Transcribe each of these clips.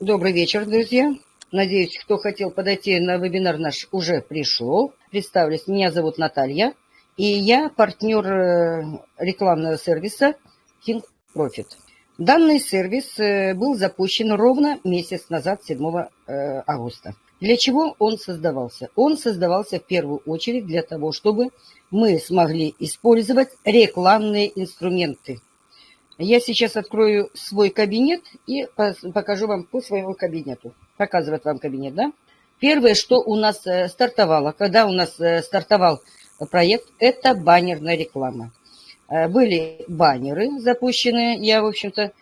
Добрый вечер, друзья. Надеюсь, кто хотел подойти на вебинар наш уже пришел. Представлюсь, меня зовут Наталья, и я партнер э, рекламного сервиса King Profit. Данный сервис э, был запущен ровно месяц назад, 7 э, августа. Для чего он создавался? Он создавался в первую очередь для того, чтобы мы смогли использовать рекламные инструменты я сейчас открою свой кабинет и покажу вам по своему кабинету. Показывает вам кабинет, да? Первое, что у нас э, стартовало, когда у нас э, стартовал проект, это баннерная реклама. Э, были баннеры запущены, я, в общем-то,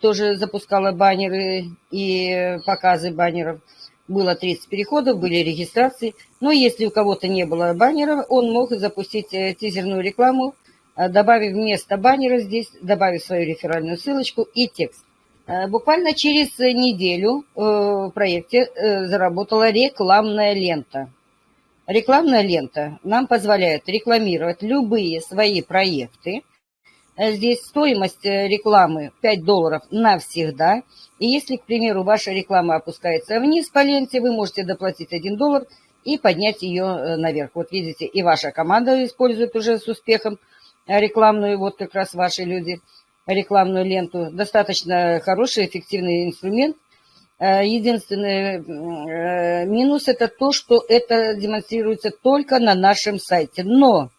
тоже запускала баннеры и показы баннеров. Было 30 переходов, были регистрации. Но если у кого-то не было баннеров, он мог запустить тизерную рекламу добавив вместо баннера здесь, добавив свою реферальную ссылочку и текст. Э, буквально через неделю э, в проекте заработала рекламная лента. Рекламная лента нам позволяет рекламировать любые свои проекты. Здесь стоимость рекламы 5 долларов навсегда. И если, к примеру, ваша реклама опускается вниз по ленте, вы можете доплатить 1 доллар и поднять ее наверх. Вот видите, и ваша команда использует уже с успехом рекламную, вот как раз ваши люди, рекламную ленту. Достаточно хороший, эффективный инструмент. Э, единственный э, минус это то, что это демонстрируется только на нашем сайте. Но,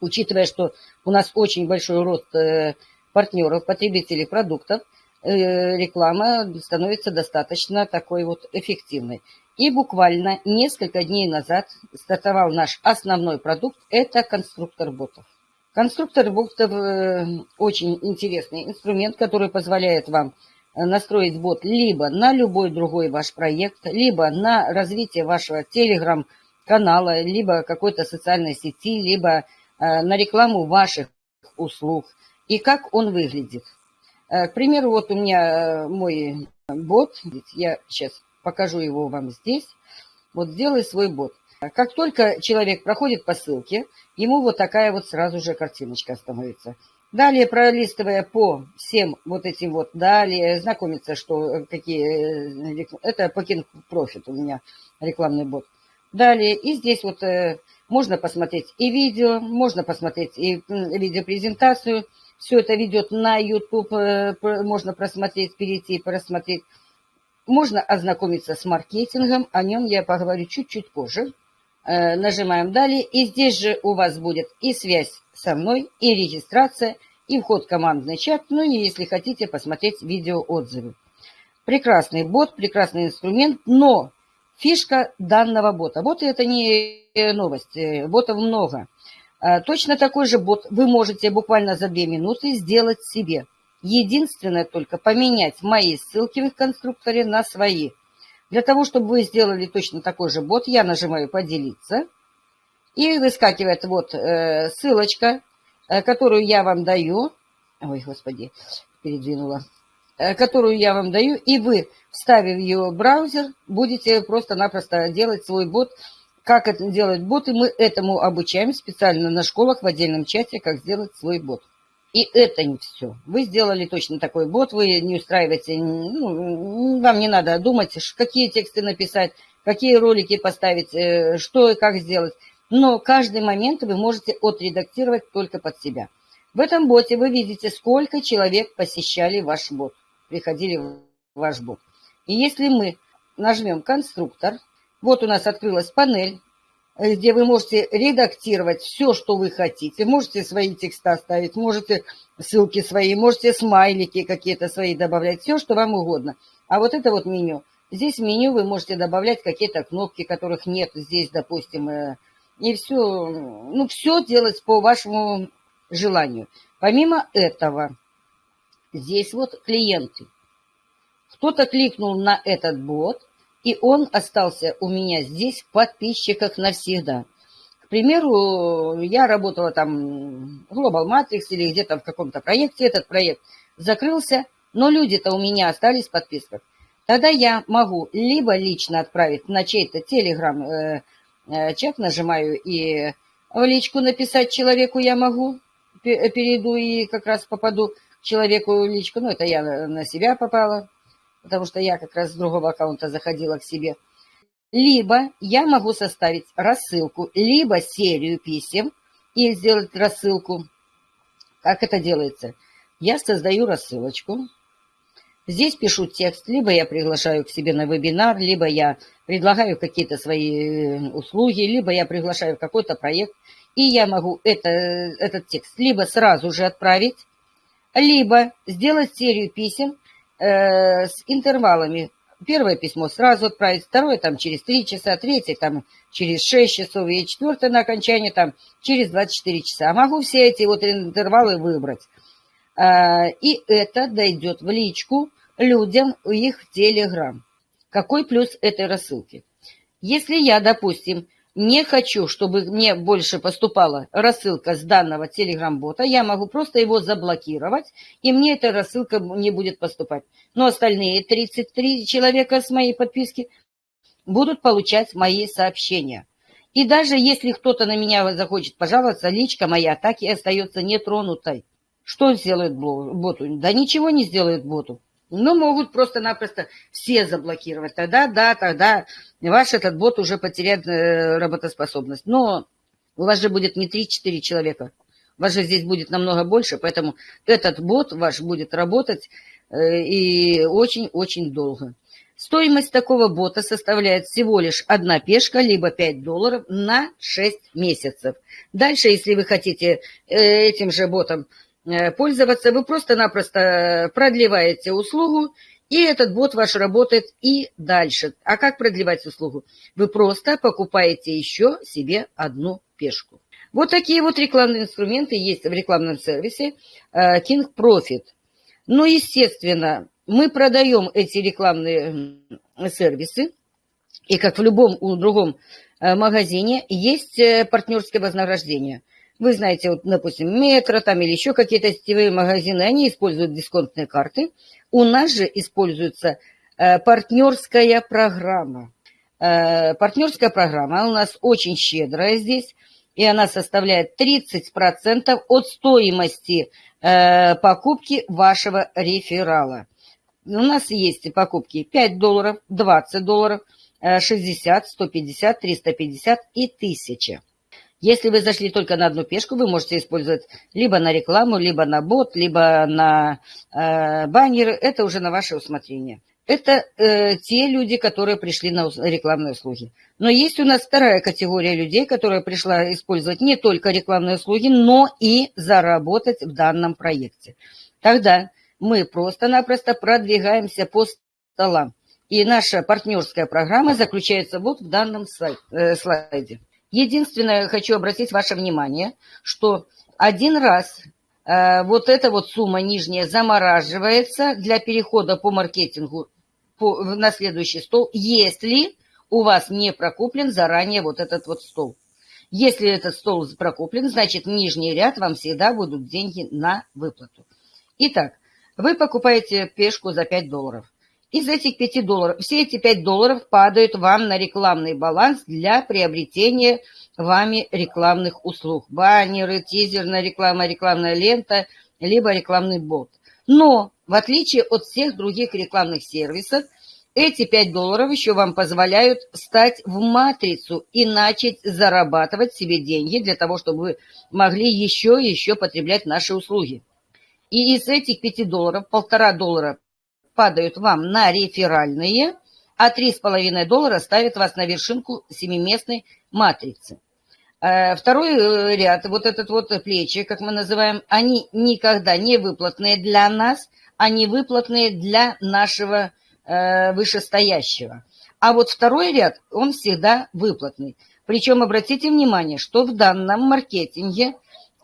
учитывая, что у нас очень большой рост э, партнеров, потребителей продуктов, реклама становится достаточно такой вот эффективной. И буквально несколько дней назад стартовал наш основной продукт – это конструктор ботов. Конструктор ботов э, очень интересный инструмент, который позволяет вам э, настроить бот либо на любой другой ваш проект, либо на развитие вашего телеграм-канала, либо какой-то социальной сети, либо э, на рекламу ваших услуг. И как он выглядит. К примеру, вот у меня мой бот, я сейчас покажу его вам здесь. Вот сделай свой бот. Как только человек проходит по ссылке, ему вот такая вот сразу же картиночка становится. Далее, пролистывая по всем вот этим вот, далее знакомиться, что какие... Э, это Покин Профит у меня рекламный бот. Далее, и здесь вот э, можно посмотреть и видео, можно посмотреть и видеопрезентацию. Все это ведет на YouTube, э, можно просмотреть, перейти, просмотреть. Можно ознакомиться с маркетингом, о нем я поговорю чуть-чуть позже. Э, нажимаем «Далее», и здесь же у вас будет и связь со мной, и регистрация, и вход в командный чат, ну и если хотите посмотреть видеоотзывы. Прекрасный бот, прекрасный инструмент, но фишка данного бота. Боты это не новость, э, ботов много. Э, точно такой же бот вы можете буквально за 2 минуты сделать себе. Единственное только поменять мои ссылки в их конструкторе на свои – для того, чтобы вы сделали точно такой же бот, я нажимаю «Поделиться». И выскакивает вот э, ссылочка, э, которую я вам даю. Ой, господи, передвинула. Э, которую я вам даю. И вы, вставив ее в браузер, будете просто-напросто делать свой бот. Как это делать боты, мы этому обучаем специально на школах в отдельном чате, как сделать свой бот. И это не все. Вы сделали точно такой бот, вы не устраиваете, ну, вам не надо думать, какие тексты написать, какие ролики поставить, э, что и как сделать. Но каждый момент вы можете отредактировать только под себя. В этом боте вы видите, сколько человек посещали ваш бот, приходили в ваш бот. И если мы нажмем «Конструктор», вот у нас открылась панель, где вы можете редактировать все, что вы хотите. Можете свои текста ставить, можете ссылки свои, можете смайлики какие-то свои добавлять, все, что вам угодно. А вот это вот меню. Здесь в меню вы можете добавлять какие-то кнопки, которых нет здесь, допустим, э, и все, ну, все делать по вашему желанию. Помимо этого, здесь вот клиенты. Кто-то кликнул на этот бот – и он остался у меня здесь в подписчиках навсегда. К примеру, я работала там в Global Matrix или где-то в каком-то проекте, этот проект закрылся, но люди-то у меня остались в подписках. Тогда я могу либо лично отправить на чей-то телеграм-чат, э, э, нажимаю и в личку написать человеку я могу, перейду и как раз попаду к человеку в личку, ну это я на себя попала, потому что я как раз с другого аккаунта заходила к себе. Либо я могу составить рассылку, либо серию писем и сделать рассылку. Как это делается? Я создаю рассылочку, Здесь пишу текст, либо я приглашаю к себе на вебинар, либо я предлагаю какие-то свои э, услуги, либо я приглашаю какой-то проект, и я могу это, этот текст либо сразу же отправить, либо сделать серию писем э, с интервалами. Первое письмо сразу отправить, второе там через 3 часа, третье там через 6 часов и четвертое на окончание там через 24 часа. Могу все эти вот интервалы выбрать. А, и это дойдет в личку людям в их Телеграм. Какой плюс этой рассылки? Если я, допустим, не хочу, чтобы мне больше поступала рассылка с данного Телеграм-бота, я могу просто его заблокировать, и мне эта рассылка не будет поступать. Но остальные 33 человека с моей подписки будут получать мои сообщения. И даже если кто-то на меня захочет пожаловаться, личка моя так и остается нетронутой. Что сделает боту? Да ничего не сделает боту. Но могут просто-напросто все заблокировать. Тогда, да, тогда ваш этот бот уже потеряет э, работоспособность. Но у вас же будет не 3-4 человека. У вас же здесь будет намного больше, поэтому этот бот ваш будет работать э, и очень-очень долго. Стоимость такого бота составляет всего лишь одна пешка, либо 5 долларов на 6 месяцев. Дальше, если вы хотите э, этим же ботом пользоваться, вы просто-напросто продлеваете услугу, и этот бот ваш работает и дальше. А как продлевать услугу? Вы просто покупаете еще себе одну пешку. Вот такие вот рекламные инструменты есть в рекламном сервисе э, King Profit. Но, естественно, мы продаем эти рекламные сервисы, и как в любом другом э, магазине есть партнерское вознаграждение – вы знаете, вот, допустим, метро там или еще какие-то сетевые магазины, они используют дисконтные карты. У нас же используется э, партнерская программа. Э, партнерская программа у нас очень щедрая здесь, и она составляет 30% от стоимости э, покупки вашего реферала. У нас есть покупки 5 долларов, 20 долларов, 60, 150, 350 и 1000. Если вы зашли только на одну пешку, вы можете использовать либо на рекламу, либо на бот, либо на э, баннеры. Это уже на ваше усмотрение. Это э, те люди, которые пришли на рекламные услуги. Но есть у нас вторая категория людей, которая пришла использовать не только рекламные услуги, но и заработать в данном проекте. Тогда мы просто-напросто продвигаемся по столам. И наша партнерская программа заключается вот в данном э, слайде. Единственное, хочу обратить ваше внимание, что один раз э, вот эта вот сумма нижняя замораживается для перехода по маркетингу по, на следующий стол, если у вас не прокуплен заранее вот этот вот стол. Если этот стол прокуплен, значит нижний ряд вам всегда будут деньги на выплату. Итак, вы покупаете пешку за 5 долларов. Из этих 5 долларов, все эти 5 долларов падают вам на рекламный баланс для приобретения вами рекламных услуг. Баннеры, тизерная реклама, рекламная лента, либо рекламный бот. Но, в отличие от всех других рекламных сервисов, эти 5 долларов еще вам позволяют встать в матрицу и начать зарабатывать себе деньги для того, чтобы вы могли еще и еще потреблять наши услуги. И из этих 5 долларов, полтора доллара падают вам на реферальные, а 3,5 доллара ставят вас на вершинку семиместной матрицы. Э, второй э, ряд, вот этот вот плечи, как мы называем, они никогда не выплатные для нас, они выплатные для нашего э, вышестоящего. А вот второй ряд, он всегда выплатный. Причем обратите внимание, что в данном маркетинге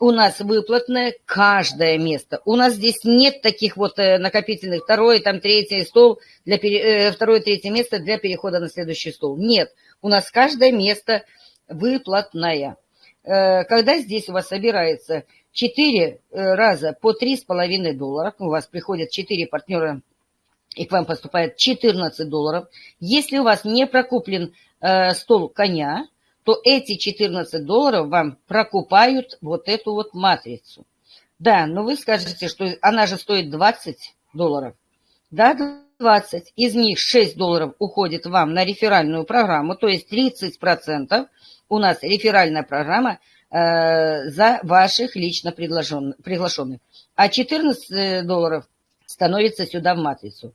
у нас выплатное каждое место. У нас здесь нет таких вот э, накопительных, второй, там, третий стол, для пере... Э, второе, третье место для перехода на следующий стол. Нет, у нас каждое место выплатное. Э, когда здесь у вас собирается 4 раза по 3,5 доллара, у вас приходят 4 партнера и к вам поступает 14 долларов. Если у вас не прокуплен стол коня, то эти 14 долларов вам прокупают вот эту вот матрицу. Да, но вы скажете, что она же стоит 20 долларов. Да, 20, из них 6 долларов уходит вам на реферальную программу, то есть 30% у нас реферальная программа э, за ваших лично приглашенных. А 14 долларов становится сюда в матрицу.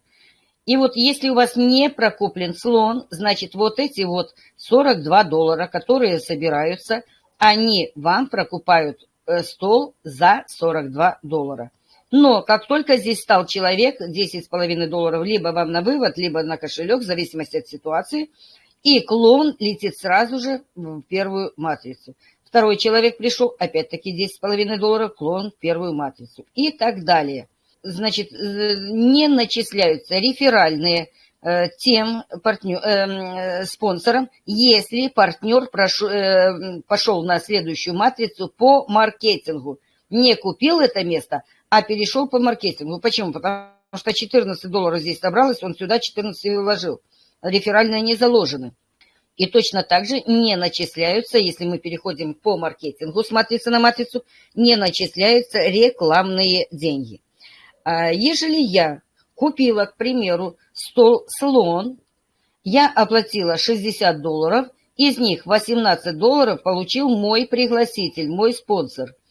И вот если у вас не прокуплен слон, значит вот эти вот 42 доллара, которые собираются, они вам прокупают э, стол за 42 доллара. Но как только здесь стал человек, 10,5 долларов либо вам на вывод, либо на кошелек, в зависимости от ситуации, и клон летит сразу же в первую матрицу. Второй человек пришел, опять-таки 10,5 долларов, клон в первую матрицу. И так далее. Значит, э, не начисляются реферальные э, тем партнер, э, спонсорам, если партнер прошел, э, пошел на следующую матрицу по маркетингу. Не купил это место, а перешел по маркетингу. Почему? Потому что 14 долларов здесь собралось, он сюда 14 вложил. Реферальные не заложены. И точно так же не начисляются, если мы переходим по маркетингу с матрицы на матрицу, не начисляются рекламные деньги. А ежели я купила, к примеру, стол слон, я оплатила 60 долларов, из них 18 долларов получил мой пригласитель, мой спонсор –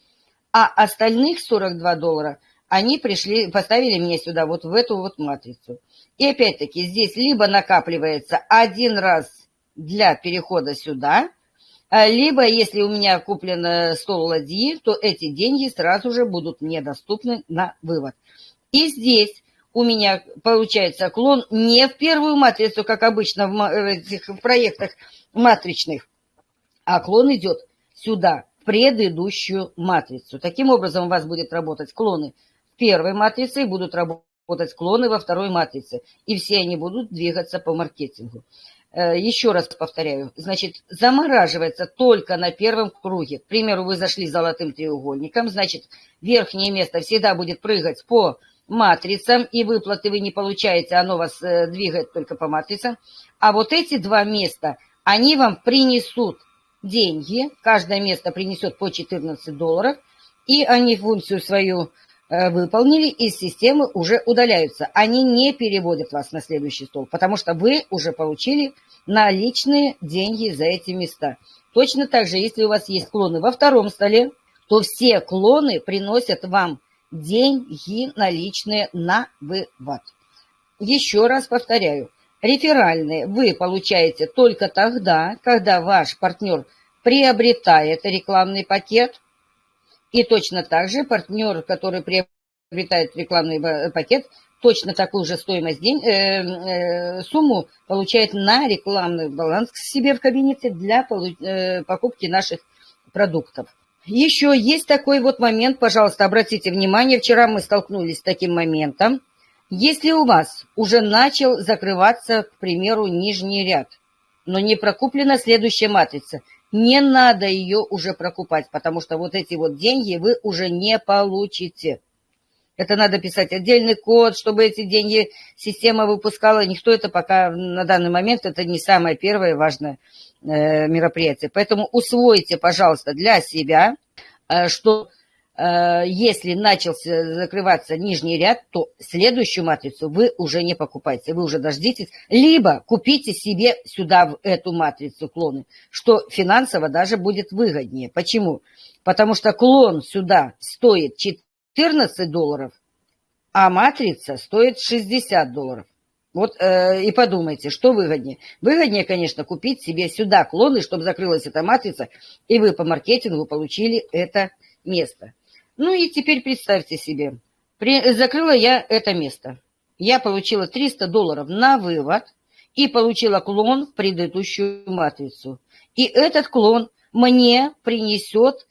а остальных 42 доллара они пришли, поставили меня сюда, вот в эту вот матрицу. И опять-таки здесь либо накапливается один раз для перехода сюда, а, либо если у меня куплен э, стол ладьи, то эти деньги сразу же будут мне доступны на вывод. И здесь у меня получается клон не в первую матрицу, как обычно в этих проектах матричных, а клон идет сюда, предыдущую матрицу. Таким образом у вас будет работать клоны в первой матрице и будут работать клоны во второй матрице. И все они будут двигаться по маркетингу. Э, еще раз повторяю, значит, замораживается только на первом круге. К примеру, вы зашли золотым треугольником, значит, верхнее место всегда будет прыгать по матрицам, и выплаты вы не получаете, оно вас э, двигает только по матрицам. А вот эти два места, они вам принесут деньги, каждое место принесет по 14 долларов, и они функцию свою э, выполнили, из системы уже удаляются. Они не переводят вас на следующий стол, потому что вы уже получили наличные деньги за эти места. Точно так же, если у вас есть клоны во втором столе, то все клоны приносят вам деньги наличные на вывод. Еще раз повторяю, Реферальные вы получаете только тогда, когда ваш партнер приобретает рекламный пакет, и точно так же партнер, который приобретает рекламный пакет, точно такую же стоимость день, э, э, сумму получает на рекламный баланс к себе в кабинете для э, покупки наших продуктов. Еще есть такой вот момент, пожалуйста, обратите внимание, вчера мы столкнулись с таким моментом, если у вас уже начал закрываться, к примеру, нижний ряд, но не прокуплена следующая матрица, не надо ее уже прокупать, потому что вот эти вот деньги вы уже не получите. Это надо писать отдельный код, чтобы эти деньги система выпускала. Никто это пока на данный момент, это не самое первое важное э, мероприятие. Поэтому усвойте, пожалуйста, для себя, э, что Э, если начался закрываться нижний ряд, то следующую матрицу вы уже не покупаете, вы уже дождитесь, либо купите себе сюда в эту матрицу клоны, что финансово даже будет выгоднее. Почему? Потому что клон сюда стоит 14 долларов, а матрица стоит 60 долларов. Вот э, и подумайте, что выгоднее. Выгоднее, конечно, купить себе сюда клоны, чтобы закрылась эта матрица, и вы по маркетингу получили это место. Ну и теперь представьте себе, при, закрыла я это место. Я получила 300 долларов на вывод и получила клон в предыдущую матрицу. И этот клон мне принесет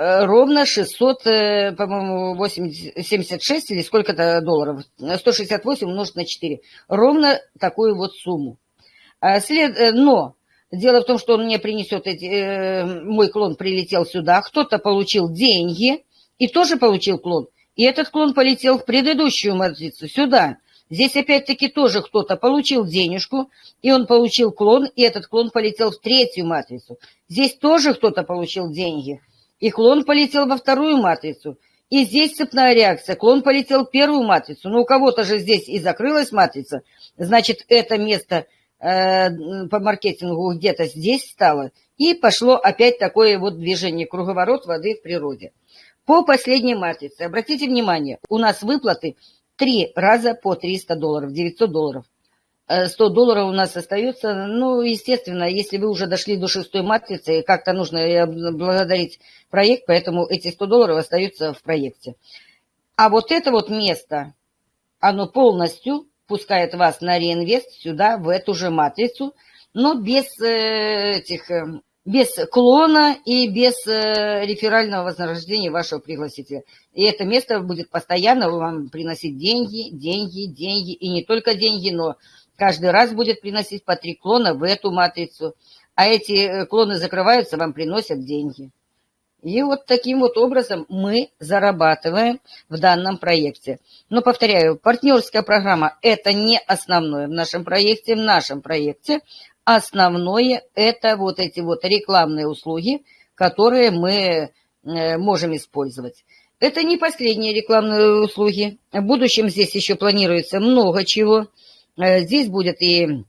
ровно 600, э, по-моему, 76 или сколько-то долларов. 168 умножить на 4. Ровно такую вот сумму. А след... Э, но дело в том, что он мне принесет эти... Мой клон прилетел сюда, кто-то получил деньги, и тоже получил клон. И этот клон полетел в предыдущую матрицу, сюда. Здесь опять-таки тоже кто-то получил денежку, и он получил клон, и этот клон полетел в третью матрицу. Здесь тоже кто-то получил деньги, и клон полетел во вторую матрицу. И здесь цепная реакция. Клон полетел в первую матрицу. Но у кого-то же здесь и закрылась матрица. Значит, это место э, по маркетингу где-то здесь стало. И пошло опять такое вот движение, круговорот воды в природе. По последней матрице, обратите внимание, у нас выплаты три раза по 300 долларов, 900 долларов. 100 э, долларов у нас остается. Ну, естественно, если вы уже дошли до шестой матрицы, как-то нужно благодарить проект, поэтому эти 100 долларов остаются в проекте. А вот это вот место, оно полностью пускает вас на реинвест сюда, в эту же матрицу, но без э, этих э, без клона и без реферального вознаграждения вашего пригласителя. И это место будет постоянно вам приносить деньги, деньги, деньги, и не только деньги, но каждый раз будет приносить по три клона в эту матрицу. А эти э, клоны закрываются, вам приносят деньги. И вот таким вот образом мы зарабатываем в данном проекте. Но, повторяю, партнерская программа – это не основное в нашем проекте. В нашем проекте основное – это вот эти вот рекламные услуги, которые мы э, можем использовать. Это не последние рекламные услуги. В будущем здесь еще планируется много чего. Э, здесь будет и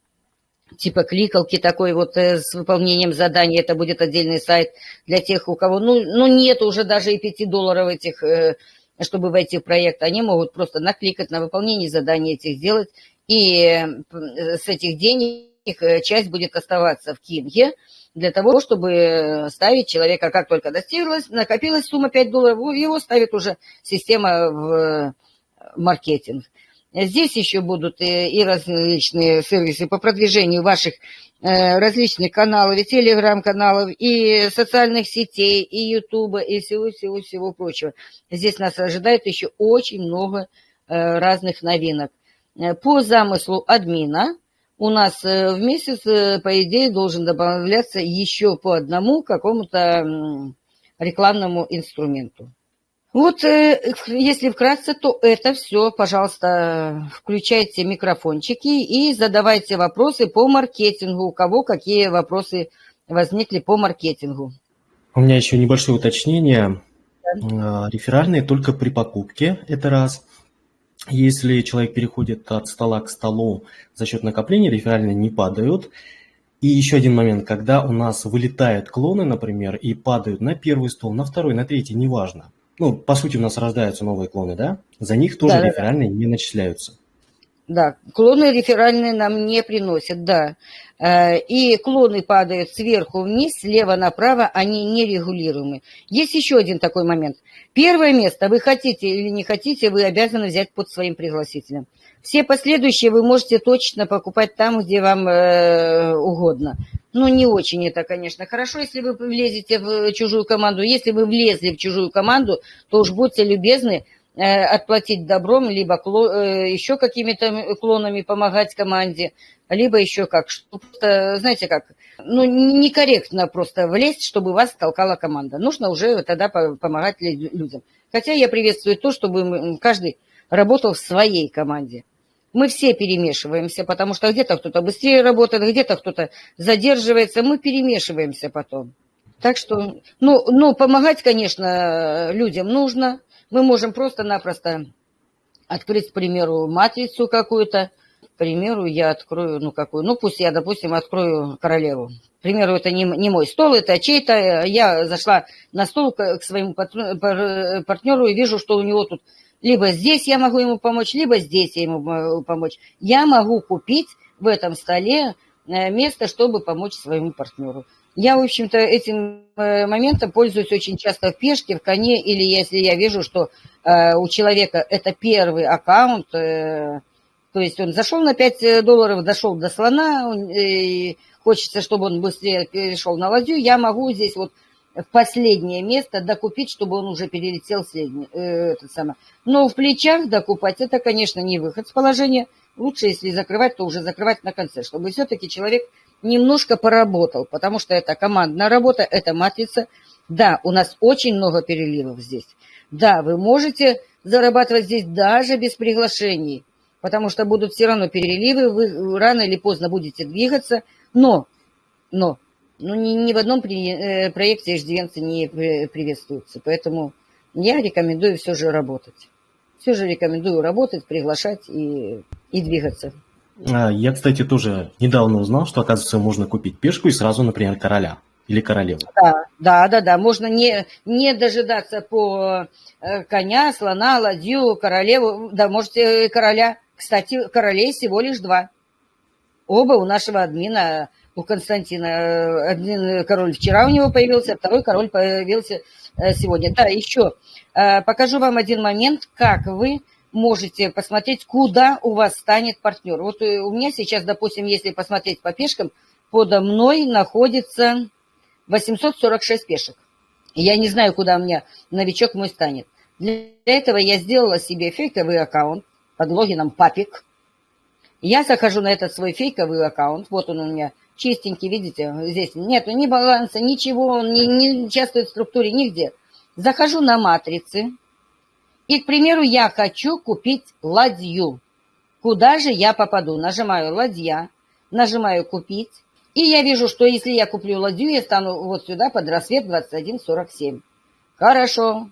типа кликалки такой вот э, с выполнением заданий. Это будет отдельный сайт для тех, у кого, ну, ну нет уже даже и 5 долларов этих, э, чтобы войти в проект. Они могут просто накликать на выполнение заданий этих сделать. И с этих денег часть будет оставаться в Кинге для того, чтобы ставить человека, как только достиглась, накопилась сумма 5 долларов, его ставит уже система в маркетинг. Здесь еще будут э, и различные сервисы по продвижению ваших э, различных каналов, и телеграм-каналов, и социальных сетей, и ютуба, и всего-всего-всего прочего. Здесь нас ожидает еще очень много э, разных новинок. По замыслу админа у нас в месяц, по идее, должен добавляться еще по одному какому-то рекламному инструменту. Вот э, если вкратце, то это все, пожалуйста, включайте микрофончики и задавайте вопросы по маркетингу. У кого какие вопросы возникли по маркетингу? У меня еще небольшое уточнение. Да. Реферальные только при покупке, это раз. Если человек переходит от стола к столу за счет накопления, реферальные не падают. И еще один момент, когда у нас вылетают клоны, например, и падают на первый стол, на второй, на третий, неважно ну, по сути, у нас рождаются новые клоны, да? За них тоже да, реферальные да. не начисляются. Да, клоны реферальные нам не приносят, да. Э, и клоны падают сверху вниз, слева направо, они нерегулируемы. Есть еще один такой момент. Первое место, вы хотите или не хотите, вы обязаны взять под своим пригласителем. Все последующие вы можете точно покупать там, где вам э, угодно. Ну, не очень это, конечно, хорошо, если вы влезете в чужую команду. Если вы влезли в чужую команду, то уж будьте любезны э, отплатить добром, либо кло, э, еще какими-то клонами помогать команде, либо еще как. Что, знаете как, ну, некорректно просто влезть, чтобы вас толкала команда. Нужно уже тогда помогать людям. Хотя я приветствую то, чтобы каждый работал в своей команде мы все перемешиваемся, потому что где-то кто-то быстрее работает, где-то кто-то задерживается, мы перемешиваемся потом. Так что, ну, ну, помогать, конечно, людям нужно. Мы можем просто-напросто открыть, к примеру, матрицу какую-то. К примеру, я открою, ну, какую, ну, пусть я, допустим, открою королеву. К примеру, это не, не мой стол, это чей-то. Я зашла на стол к, к своему партнеру и вижу, что у него тут либо здесь я могу ему помочь, либо здесь я ему могу помочь. Я могу купить в этом столе э, место, чтобы помочь своему партнеру. Я, в общем-то, этим э, моментом пользуюсь очень часто в пешке, в коне, или если я вижу, что э, у человека это первый аккаунт, то есть он зашел на 5 долларов, дошел до слона, и хочется, чтобы он быстрее перешел на ладью, я могу здесь вот в последнее место докупить, чтобы он уже перелетел средний, э, этот самый. Но в плечах докупать, это, конечно, не выход с положения. Лучше, если закрывать, то уже закрывать на конце, чтобы все-таки человек немножко поработал, потому что это командная работа, это матрица. Да, у нас очень много переливов здесь. Да, вы можете зарабатывать здесь даже без приглашений, потому что будут все равно переливы, вы рано или поздно будете двигаться, но, но ну, ни, ни в одном при, э, проекте иждивенцы не приветствуются. Поэтому я рекомендую все же работать. Все же рекомендую работать, приглашать и, и двигаться. А, я, кстати, тоже недавно узнал, что, оказывается, можно купить пешку и сразу, например, короля или королеву. Да, да, да, да. Можно не, не дожидаться по э, коня, слона, ладью, королеву. Да, можете короля. Кстати, королей всего лишь два. Оба у нашего админа, у Константина. Один король вчера у него появился, второй король появился э, сегодня. Да, еще э, покажу вам один момент, как вы можете посмотреть, куда у вас станет партнер. Вот у меня сейчас, допустим, если посмотреть по пешкам, подо мной находится 846 пешек. Я не знаю, куда у меня новичок мой станет. Для этого я сделала себе фейковый аккаунт под логином Папик. Я захожу на этот свой фейковый аккаунт. Вот он у меня чистенький, видите? Здесь нет ни баланса, ничего, он не, не участвует в структуре нигде. Захожу на матрицы. И, к примеру, я хочу купить ладью. Куда же я попаду? Нажимаю ладья, нажимаю купить. И я вижу, что если я куплю ладью, я стану вот сюда под рассвет 21.47. Хорошо.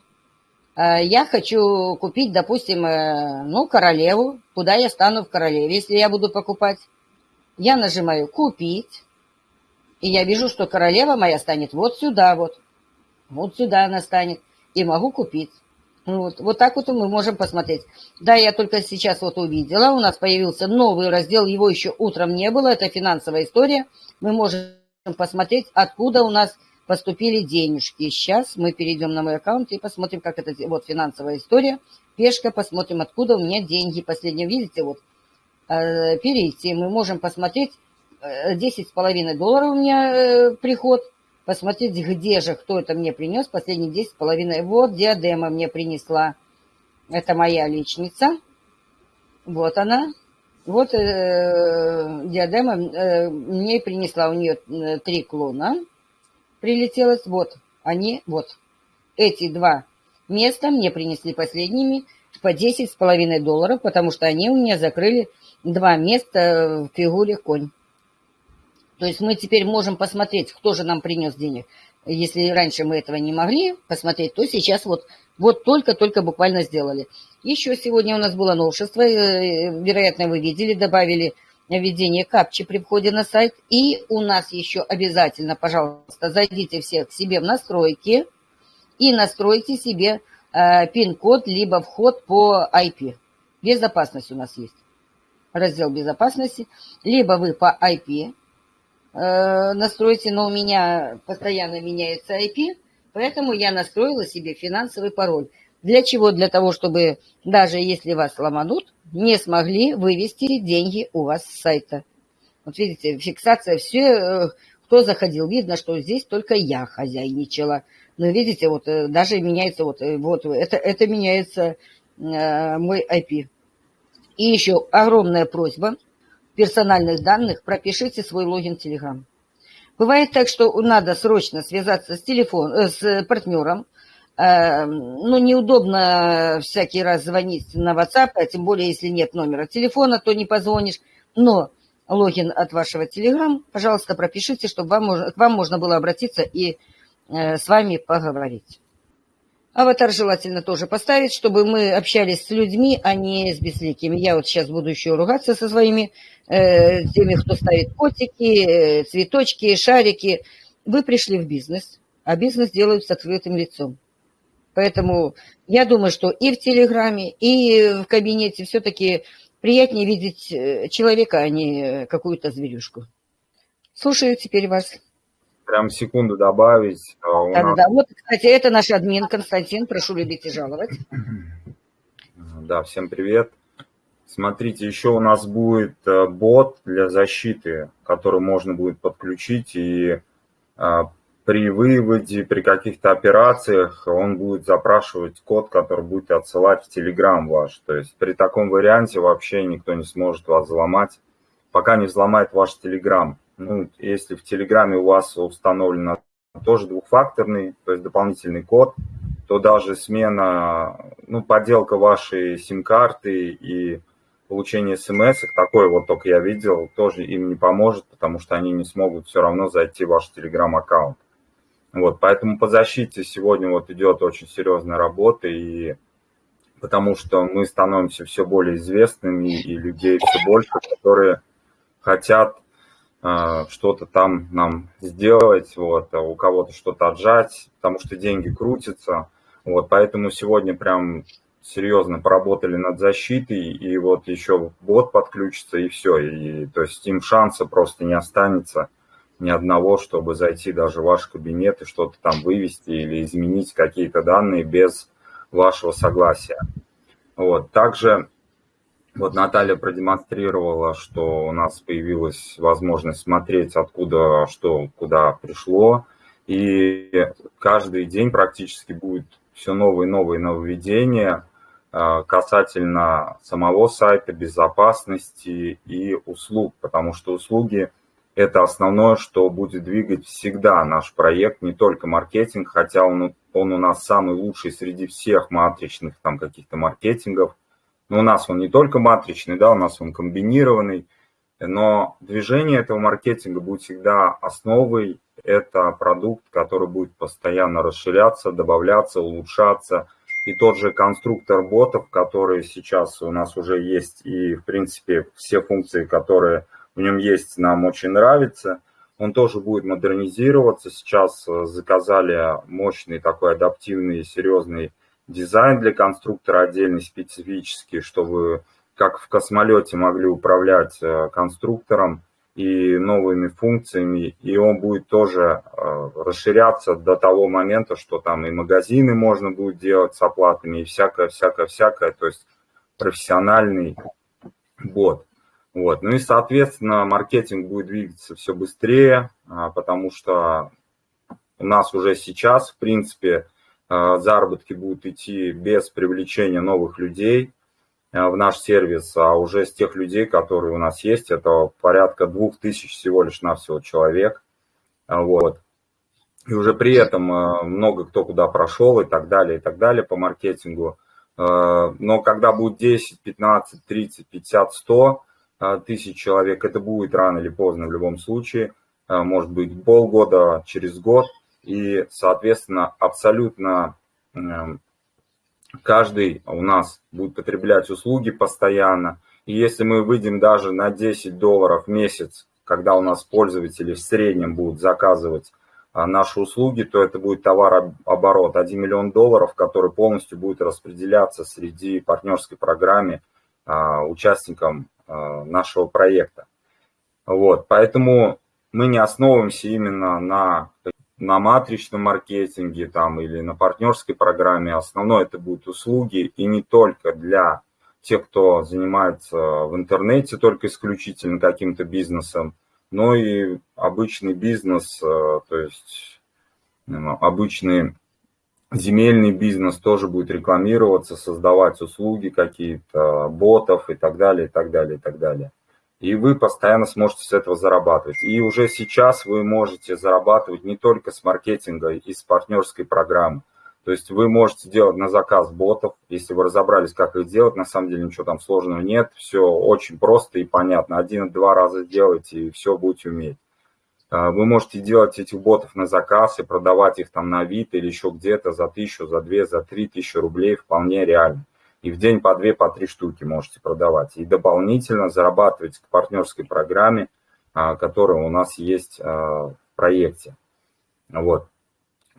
Э, я хочу купить, допустим, э, ну, королеву. Куда я стану в королеве, если я буду покупать? Я нажимаю «Купить». И я вижу, что королева моя станет вот сюда вот. Вот сюда она станет. И могу купить. Вот, вот так вот мы можем посмотреть. Да, я только сейчас вот увидела, у нас появился новый раздел, его еще утром не было, это финансовая история. Мы можем посмотреть, откуда у нас поступили денежки. Сейчас мы перейдем на мой аккаунт и посмотрим, как это, вот финансовая история. Пешка, посмотрим, откуда у меня деньги. Последнее, видите, вот, перейти. Мы можем посмотреть, 10,5 э, долларов у меня э, приход – посмотреть, где же, кто это мне принес, последние десять с половиной. Вот диадема мне принесла. Это моя личница. Вот она. Вот э, диадема э, мне принесла, у нее э, три клона прилетелось. Вот они, вот. Эти два места мне принесли последними по десять с половиной долларов, потому что они у меня закрыли два места в фигуре конь. То есть мы теперь можем посмотреть, кто же нам принес денег. Если раньше мы этого не могли посмотреть, то сейчас вот, вот только-только буквально сделали. Еще сегодня у нас было новшество, э, вероятно, вы видели, добавили введение капчи при входе на сайт. И у нас еще обязательно, пожалуйста, зайдите все к себе в настройки и настройте себе э, пин-код, либо вход по IP. Безопасность у нас есть. Раздел безопасности. Либо вы по IP Э, настройте, но у меня постоянно меняется IP, поэтому я настроила себе финансовый пароль. Для чего? Для того, чтобы даже если вас ломанут, не смогли вывести деньги у вас с сайта. Вот видите, фиксация, все, э, кто заходил, видно, что здесь только я хозяйничала. Но видите, вот э, даже меняется, вот, вот это, это меняется э, мой IP. И еще огромная просьба – персональных данных пропишите свой логин Telegram. Бывает так, что надо срочно связаться с, телефон, э, с партнером, э, ну, неудобно всякий раз звонить на WhatsApp, а тем более, если нет номера телефона, то не позвонишь. Но логин от вашего Telegram, пожалуйста, пропишите, чтобы вам, к вам можно было обратиться и э, с вами поговорить. Аватар желательно тоже поставить, чтобы мы общались с людьми, а не с безликими. Я вот сейчас буду еще ругаться со своими э, теми, кто ставит котики, э, цветочки, шарики. Вы пришли в бизнес, а бизнес делают с открытым лицом. Поэтому я думаю, что и в Телеграме, и в кабинете все-таки приятнее видеть э, человека, а не какую-то зверюшку. Слушаю теперь вас прям секунду добавить. А да, нас... да, да. Вот, кстати, это наш админ Константин. Прошу любить и жаловать. Да, всем привет. Смотрите, еще у нас будет э, бот для защиты, который можно будет подключить, и э, при выводе, при каких-то операциях он будет запрашивать код, который будет отсылать в Telegram ваш. То есть при таком варианте вообще никто не сможет вас взломать, пока не взломает ваш Telegram ну, если в Телеграме у вас установлено тоже двухфакторный, то есть дополнительный код, то даже смена, ну, подделка вашей сим-карты и получение смс, такое вот только я видел, тоже им не поможет, потому что они не смогут все равно зайти в ваш телеграм-аккаунт. Вот, поэтому по защите сегодня вот идет очень серьезная работа, и потому что мы становимся все более известными, и людей все больше, которые хотят что-то там нам сделать, вот, а у кого-то что-то отжать, потому что деньги крутятся. Вот, поэтому сегодня прям серьезно поработали над защитой, и вот еще бот подключится, и все. И, то есть им шанса просто не останется ни одного, чтобы зайти даже в ваш кабинет и что-то там вывести или изменить какие-то данные без вашего согласия. Вот. Также вот Наталья продемонстрировала, что у нас появилась возможность смотреть, откуда что, куда пришло. И каждый день практически будет все новые и новые нововведения а, касательно самого сайта, безопасности и услуг, потому что услуги – это основное, что будет двигать всегда наш проект, не только маркетинг, хотя он, он у нас самый лучший среди всех матричных там каких-то маркетингов. Но у нас он не только матричный, да, у нас он комбинированный, но движение этого маркетинга будет всегда основой. Это продукт, который будет постоянно расширяться, добавляться, улучшаться – и тот же конструктор ботов, который сейчас у нас уже есть, и, в принципе, все функции, которые в нем есть, нам очень нравятся. Он тоже будет модернизироваться. Сейчас э, заказали мощный такой адаптивный, серьезный дизайн для конструктора, отдельный специфический, чтобы как в космолете могли управлять э, конструктором и новыми функциями, и он будет тоже э, расширяться до того момента, что там и магазины можно будет делать с оплатами, и всякое, всякое, всякое, то есть профессиональный бот. Вот. Ну и, соответственно, маркетинг будет двигаться все быстрее, а, потому что у нас уже сейчас, в принципе, заработки будут идти без привлечения новых людей, Э, в наш сервис, а уже с тех людей, которые у нас есть, это порядка двух тысяч всего лишь навсего человек. А, вот. И уже при этом много кто куда прошел и так далее, и так далее по маркетингу. Но когда будет 10, 15, 30, 50, 100 тысяч человек, это будет рано или поздно в любом случае. Может быть полгода, через год. И, соответственно, абсолютно каждый у нас будет потреблять услуги постоянно. И если мы выйдем даже на 10 долларов в месяц, когда у нас пользователи в среднем будут заказывать а, наши услуги, то это будет товарооборот 1 миллион долларов, который полностью будет распределяться среди партнерской программы а, участникам а, нашего проекта. Вот, поэтому мы не основываемся именно на на матричном маркетинге там, или на партнерской программе. Основное это будут услуги, и не только для тех, кто занимается в интернете только исключительно каким-то бизнесом, но и обычный бизнес, э, то есть ну, обычный земельный бизнес тоже будет рекламироваться, создавать услуги какие-то, ботов и так далее, и так далее, и так далее и вы постоянно сможете с этого зарабатывать. И уже сейчас вы можете зарабатывать не только с маркетинга и с партнерской программы. То есть вы можете делать на заказ ботов, если вы разобрались, как их делать, на самом деле ничего там сложного нет, все очень просто и понятно. Один-два раза сделайте, и все будете уметь. А, вы можете делать этих ботов на заказ и продавать их там на вид или еще где-то за тысячу, за две, за три тысячи рублей вполне реально и в день по две, по три штуки можете продавать. И дополнительно зарабатывать к партнерской программе, а, которая у нас есть а, в проекте. Вот.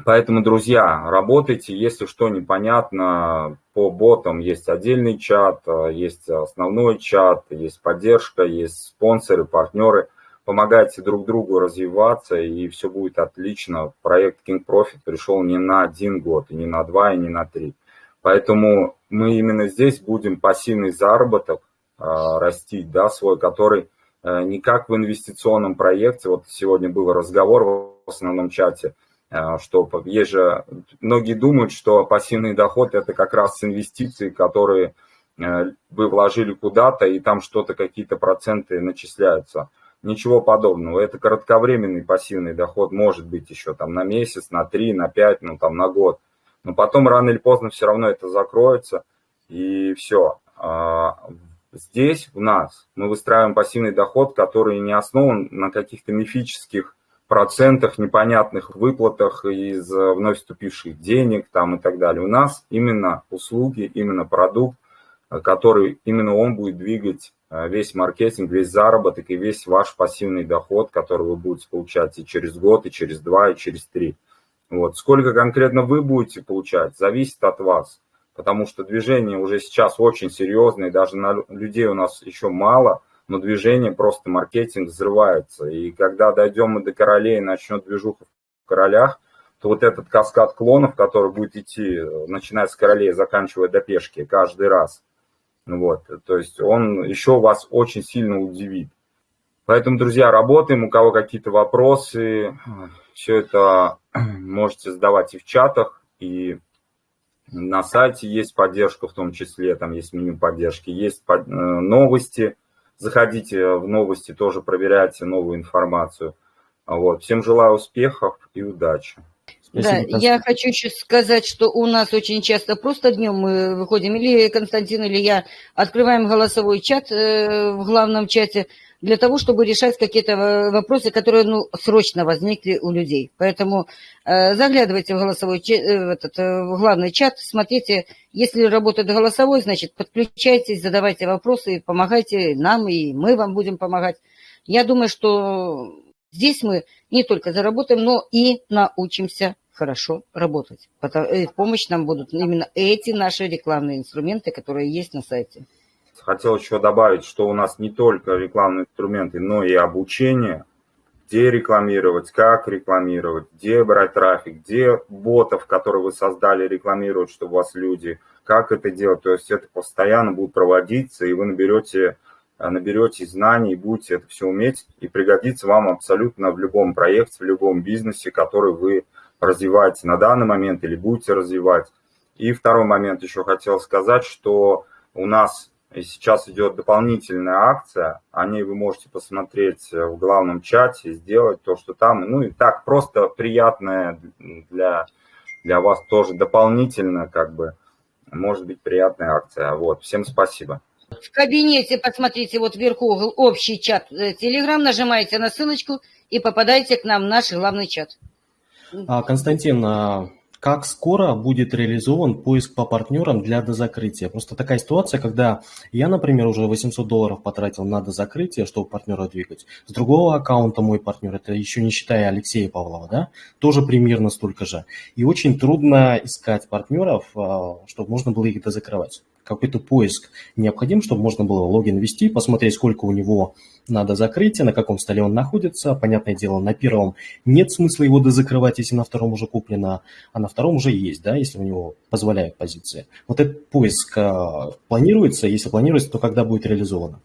Поэтому, друзья, работайте, если что непонятно, по ботам есть отдельный чат, а, есть основной чат, есть поддержка, есть спонсоры, партнеры. Помогайте друг другу развиваться, и все будет отлично. Проект King Profit пришел не на один год, и не на два, и не на три. Поэтому мы именно здесь будем пассивный заработок а, растить, да, свой, который а, не как в инвестиционном проекте, вот сегодня был разговор в основном чате, а, что есть же, многие думают, что пассивный доход это как раз инвестиции, которые а, вы вложили куда-то, и там что-то, какие-то проценты начисляются. Ничего подобного. Это кратковременный пассивный доход, может быть еще там на месяц, на три, на пять, ну там на год но потом рано или поздно все равно это закроется, и все. А, здесь у нас мы выстраиваем пассивный доход, который не основан на каких-то мифических процентах, непонятных выплатах из вновь вступивших денег там и так далее. У нас именно услуги, именно продукт, который именно он будет двигать весь маркетинг, весь заработок и весь ваш пассивный доход, который вы будете получать и через год, и через два, и через три. Вот. Сколько конкретно вы будете получать, зависит от вас, потому что движение уже сейчас очень серьезное, даже на людей у нас еще мало – но движение просто маркетинг взрывается. И когда дойдем мы до королей и начнет движуха в королях, то вот этот каскад клонов, который будет идти, начиная с королей, заканчивая до пешки каждый раз, вот, то есть он еще вас очень сильно удивит. Поэтому, друзья, работаем, у кого какие-то вопросы, все это можете задавать и в чатах, и на сайте есть поддержка в том числе, там есть меню поддержки, есть э, новости – Заходите в новости, тоже проверяйте новую информацию. Вот. Всем желаю успехов и удачи. Спасибо, да, я хочу еще сказать, что у нас очень часто просто днем мы выходим, или Константин, или я открываем голосовой чат э, в главном чате, для того, чтобы решать какие-то вопросы, которые ну, срочно возникли у людей. Поэтому э, заглядывайте в голосовой э, этот, э, в главный чат, смотрите, если работает голосовой, значит, подключайтесь, задавайте вопросы, помогайте нам, и мы вам будем помогать. Я думаю, что здесь мы не только заработаем, но и научимся хорошо работать. Э, в помощь нам будут именно эти наши рекламные инструменты, которые есть на сайте. Хотел еще добавить, что у нас не только рекламные инструменты, но и обучение, где рекламировать, как рекламировать, где брать трафик, где ботов, которые вы создали, рекламировать, чтобы у вас люди, как это делать. То есть это постоянно будет проводиться, и вы наберете, наберете знаний, будете это все уметь, и пригодится вам абсолютно в любом проекте, в любом бизнесе, который вы развиваете на данный момент или будете развивать. И второй момент еще хотел сказать, что у нас и сейчас идет дополнительная акция, о ней вы можете посмотреть в главном чате, сделать то, что там. Ну и так, просто приятная для, для вас тоже дополнительно, как бы, может быть, приятная акция. Вот, всем спасибо. В кабинете посмотрите вот вверху общий чат Telegram, нажимаете на ссылочку и попадаете к нам в наш главный чат. А, Константин, а как скоро будет реализован поиск по партнерам для дозакрытия. Просто такая ситуация, когда я, например, уже 800 долларов потратил на дозакрытие, чтобы партнера двигать. С другого аккаунта мой партнер, это еще не считая Алексея Павлова, да, тоже примерно столько же. И очень трудно искать партнеров, а, чтобы можно было их дозакрывать какой-то поиск необходим, чтобы можно было логин ввести, посмотреть, сколько у него надо закрытия, на каком столе он находится. Понятное дело, на первом нет смысла его дозакрывать, если на втором уже куплено, а на втором уже есть, да, если у него позволяют позиции. Вот этот поиск а, планируется, если планируется, то когда будет реализовано?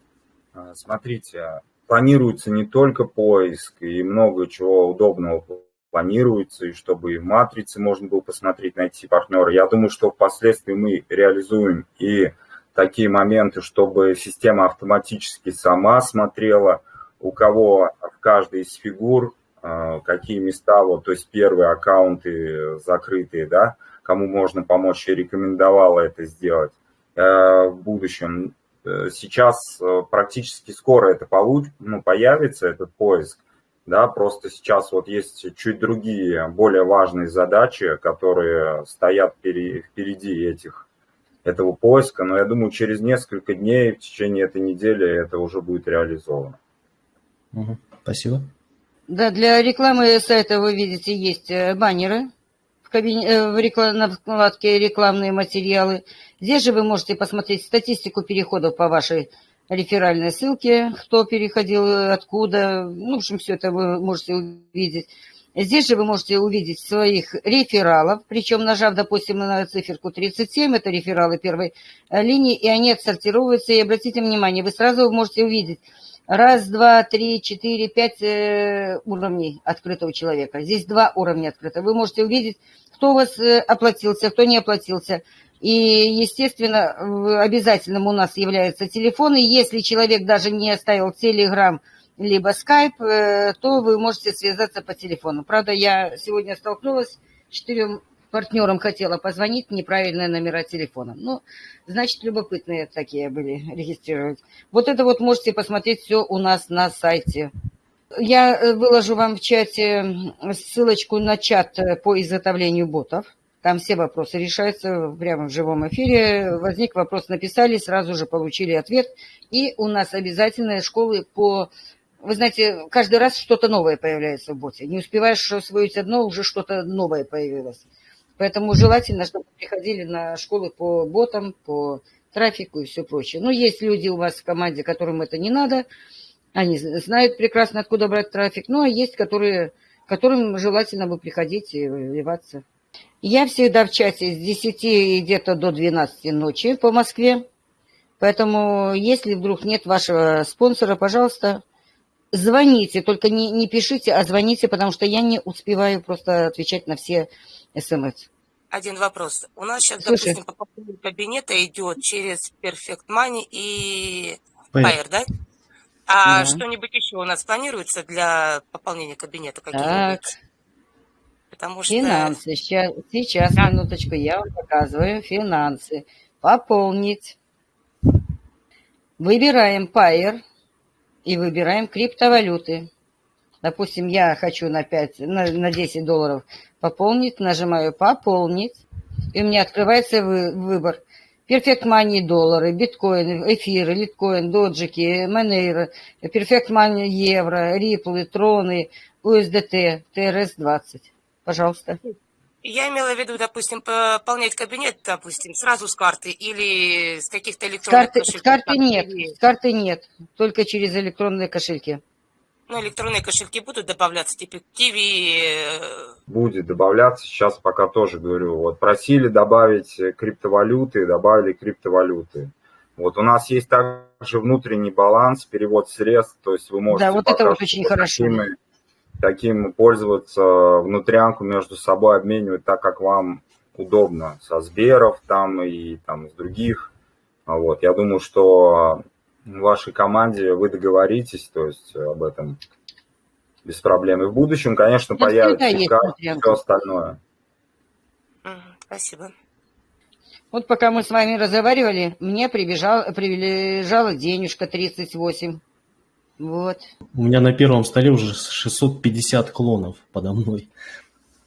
А, смотрите, планируется не только поиск и много чего удобного планируется, и чтобы и в матрице можно было посмотреть, найти партнера. Я думаю, что впоследствии мы реализуем и такие моменты, чтобы система автоматически сама смотрела, у кого в каждой из фигур а, какие места, вот, то есть первые аккаунты закрытые, да, кому можно помочь, и рекомендовала это сделать э, в будущем. Э, сейчас э, практически скоро это получ, ну, появится, этот поиск, да, просто сейчас вот есть чуть другие, более важные задачи, которые стоят впереди этих, этого поиска, но я думаю, через несколько дней, в течение этой недели это уже будет реализовано. Угу. Спасибо. Да, для рекламы сайта вы видите есть э, баннеры в, кабине, э, в реклам, на вкладке рекламные материалы. Здесь же вы можете посмотреть статистику переходов по вашей реферальные ссылки, кто переходил, откуда. Ну, в общем, все это вы можете увидеть. Здесь же вы можете увидеть своих рефералов, причем нажав, допустим, на циферку 37, это рефералы первой э, линии, и они отсортируются. И обратите внимание, вы сразу можете увидеть раз, два, три, четыре, пять э, уровней открытого человека. Здесь два уровня открытого. Вы можете увидеть, кто у вас э, оплатился, кто не оплатился. И, естественно, обязательным у нас является телефон. И если человек даже не оставил телеграм либо скайп, э, то вы можете связаться по телефону. Правда, я сегодня столкнулась с четырем партнерам хотела позвонить, неправильные номера телефона. Ну, значит, любопытные такие были регистрировать. Вот это вот можете посмотреть все у нас на сайте. Я э, выложу вам в чате ссылочку на чат э, по изготовлению ботов. Там все вопросы решаются прямо в живом эфире. Возник вопрос, написали, сразу же получили ответ. И у нас обязательные школы по... Вы знаете, каждый раз что-то новое появляется в боте. Не успеваешь освоить одно, уже что-то новое появилось. Поэтому желательно, чтобы приходили на школы по ботам, по трафику и все прочее. Но есть люди у вас в команде, которым это не надо. Они знают прекрасно, откуда брать трафик. Ну, а есть, которые, которым желательно бы приходить и вливаться. Я всегда в чате с 10 где-то до 12 ночи по Москве. Поэтому, если вдруг нет вашего спонсора, пожалуйста, звоните. Только не, не пишите, а звоните, потому что я не успеваю просто отвечать на все смс. Один вопрос. У нас сейчас, Слушай. допустим, пополнение кабинета идет через Perfect Money и. Payer, да? А Да. что-нибудь еще у нас планируется для пополнения кабинета Так? Потому что... финансы. Сейчас, сейчас, Да. минуточку, я вам показываю. Финансы. Пополнить. Выбираем Payer и выбираем криптовалюты. Допустим, я хочу на 5, на, на 10 долларов пополнить, нажимаю «Пополнить», и у меня открывается вы- выбор. Perfect Money доллары, биткоины, эфиры, литкоин, доджики, Monero, Perfect Money евро, риплы, троны, USDT, TRS-20. Пожалуйста. Я имела в виду, допустим, пополнять кабинет, допустим, сразу с карты или с каких-то С электронных карты, с кошельков. карты там, нет, или- с карты нет, только через электронные кошельки. Ну, электронные кошельки будут добавляться, типа Киви, э, Будет добавляться, сейчас пока тоже говорю. Вот просили добавить криптовалюты, добавили криптовалюты. Вот у нас есть также внутренний баланс, перевод средств, то есть вы можете Да, вот это вот очень хорошо. такими- таким пользоваться, внутрянку между собой обменивать так, как вам удобно, со Сберов там и там с других. А Вот, я думаю, что в вашей команде вы договоритесь, то есть об этом без проблем. И в будущем, конечно, Ну, появится и внутрянка. все остальное. спасибо. Вот пока мы с вами разговаривали, мне прибежал, прибежала денежка 38. Вот. У меня на первом столе уже 650 клонов подо мной.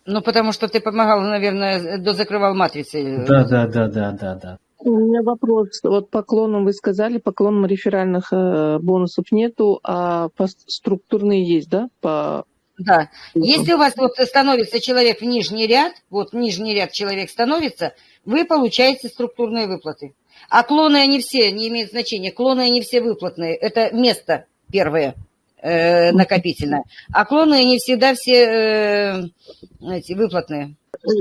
Ну, потому что ты помогал, наверное, дозакрывал матрицы. Да, да, да, да, да, да. У меня вопрос. Вот поклонам вы сказали, поклонам реферальных э, бонусов нету, а по структурные есть, да? По... Да. Если у вас вот становится человек в нижний ряд, вот в нижний ряд человек становится, вы получаете структурные выплаты. А клоны они все, не имеют значения, клоны они все выплатные. Это место первое э, накопительное. А клоны они всегда все э, эти, выплатные.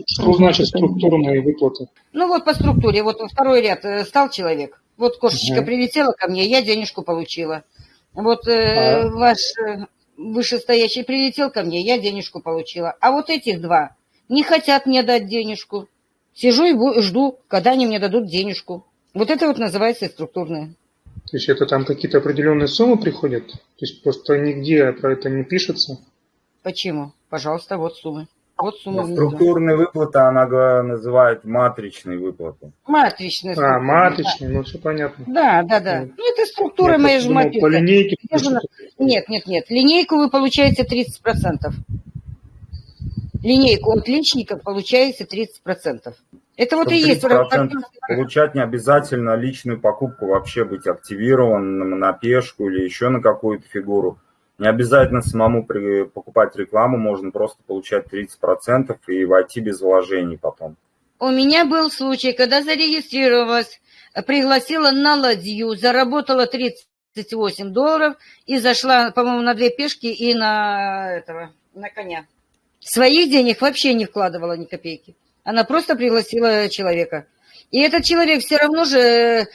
Что значит структурные выплаты? Ну вот по структуре, вот во второй ряд э, стал человек. Вот кошечка Мгм. прилетела ко мне, я денежку получила. Вот э, А. ваш э, вышестоящий прилетел ко мне, я денежку получила. А вот этих два не хотят мне дать денежку. Сижу и жду, когда они мне дадут денежку. Вот это вот называется структурное. То есть это там какие-то определенные суммы приходят? То есть просто нигде про это не пишется? Почему? Пожалуйста, вот суммы. Вот суммы. Но внизу. структурные выплаты она называет матричные выплаты. Матричные А, матричные, ну все понятно. Да, да, да. Мгм. Ну, это структура Я просто же думал, матрица. По линейке. Же она? Нет, нет, нет. Линейку вы получаете 30%. Линейку от личников получаете 30%. Это вот и есть 30% партнерский Получать не обязательно личную покупку, вообще быть активированным на пешку или еще на какую-то фигуру. Не обязательно самому при- покупать рекламу, можно просто получать 30% и войти без вложений потом. У меня был случай, когда зарегистрировалась, пригласила на ладью, заработала 38 долларов и зашла, по-моему, на две пешки и на этого, на коня. Своих денег вообще не вкладывала ни копейки. Она просто пригласила человека. И этот человек все равно же, э,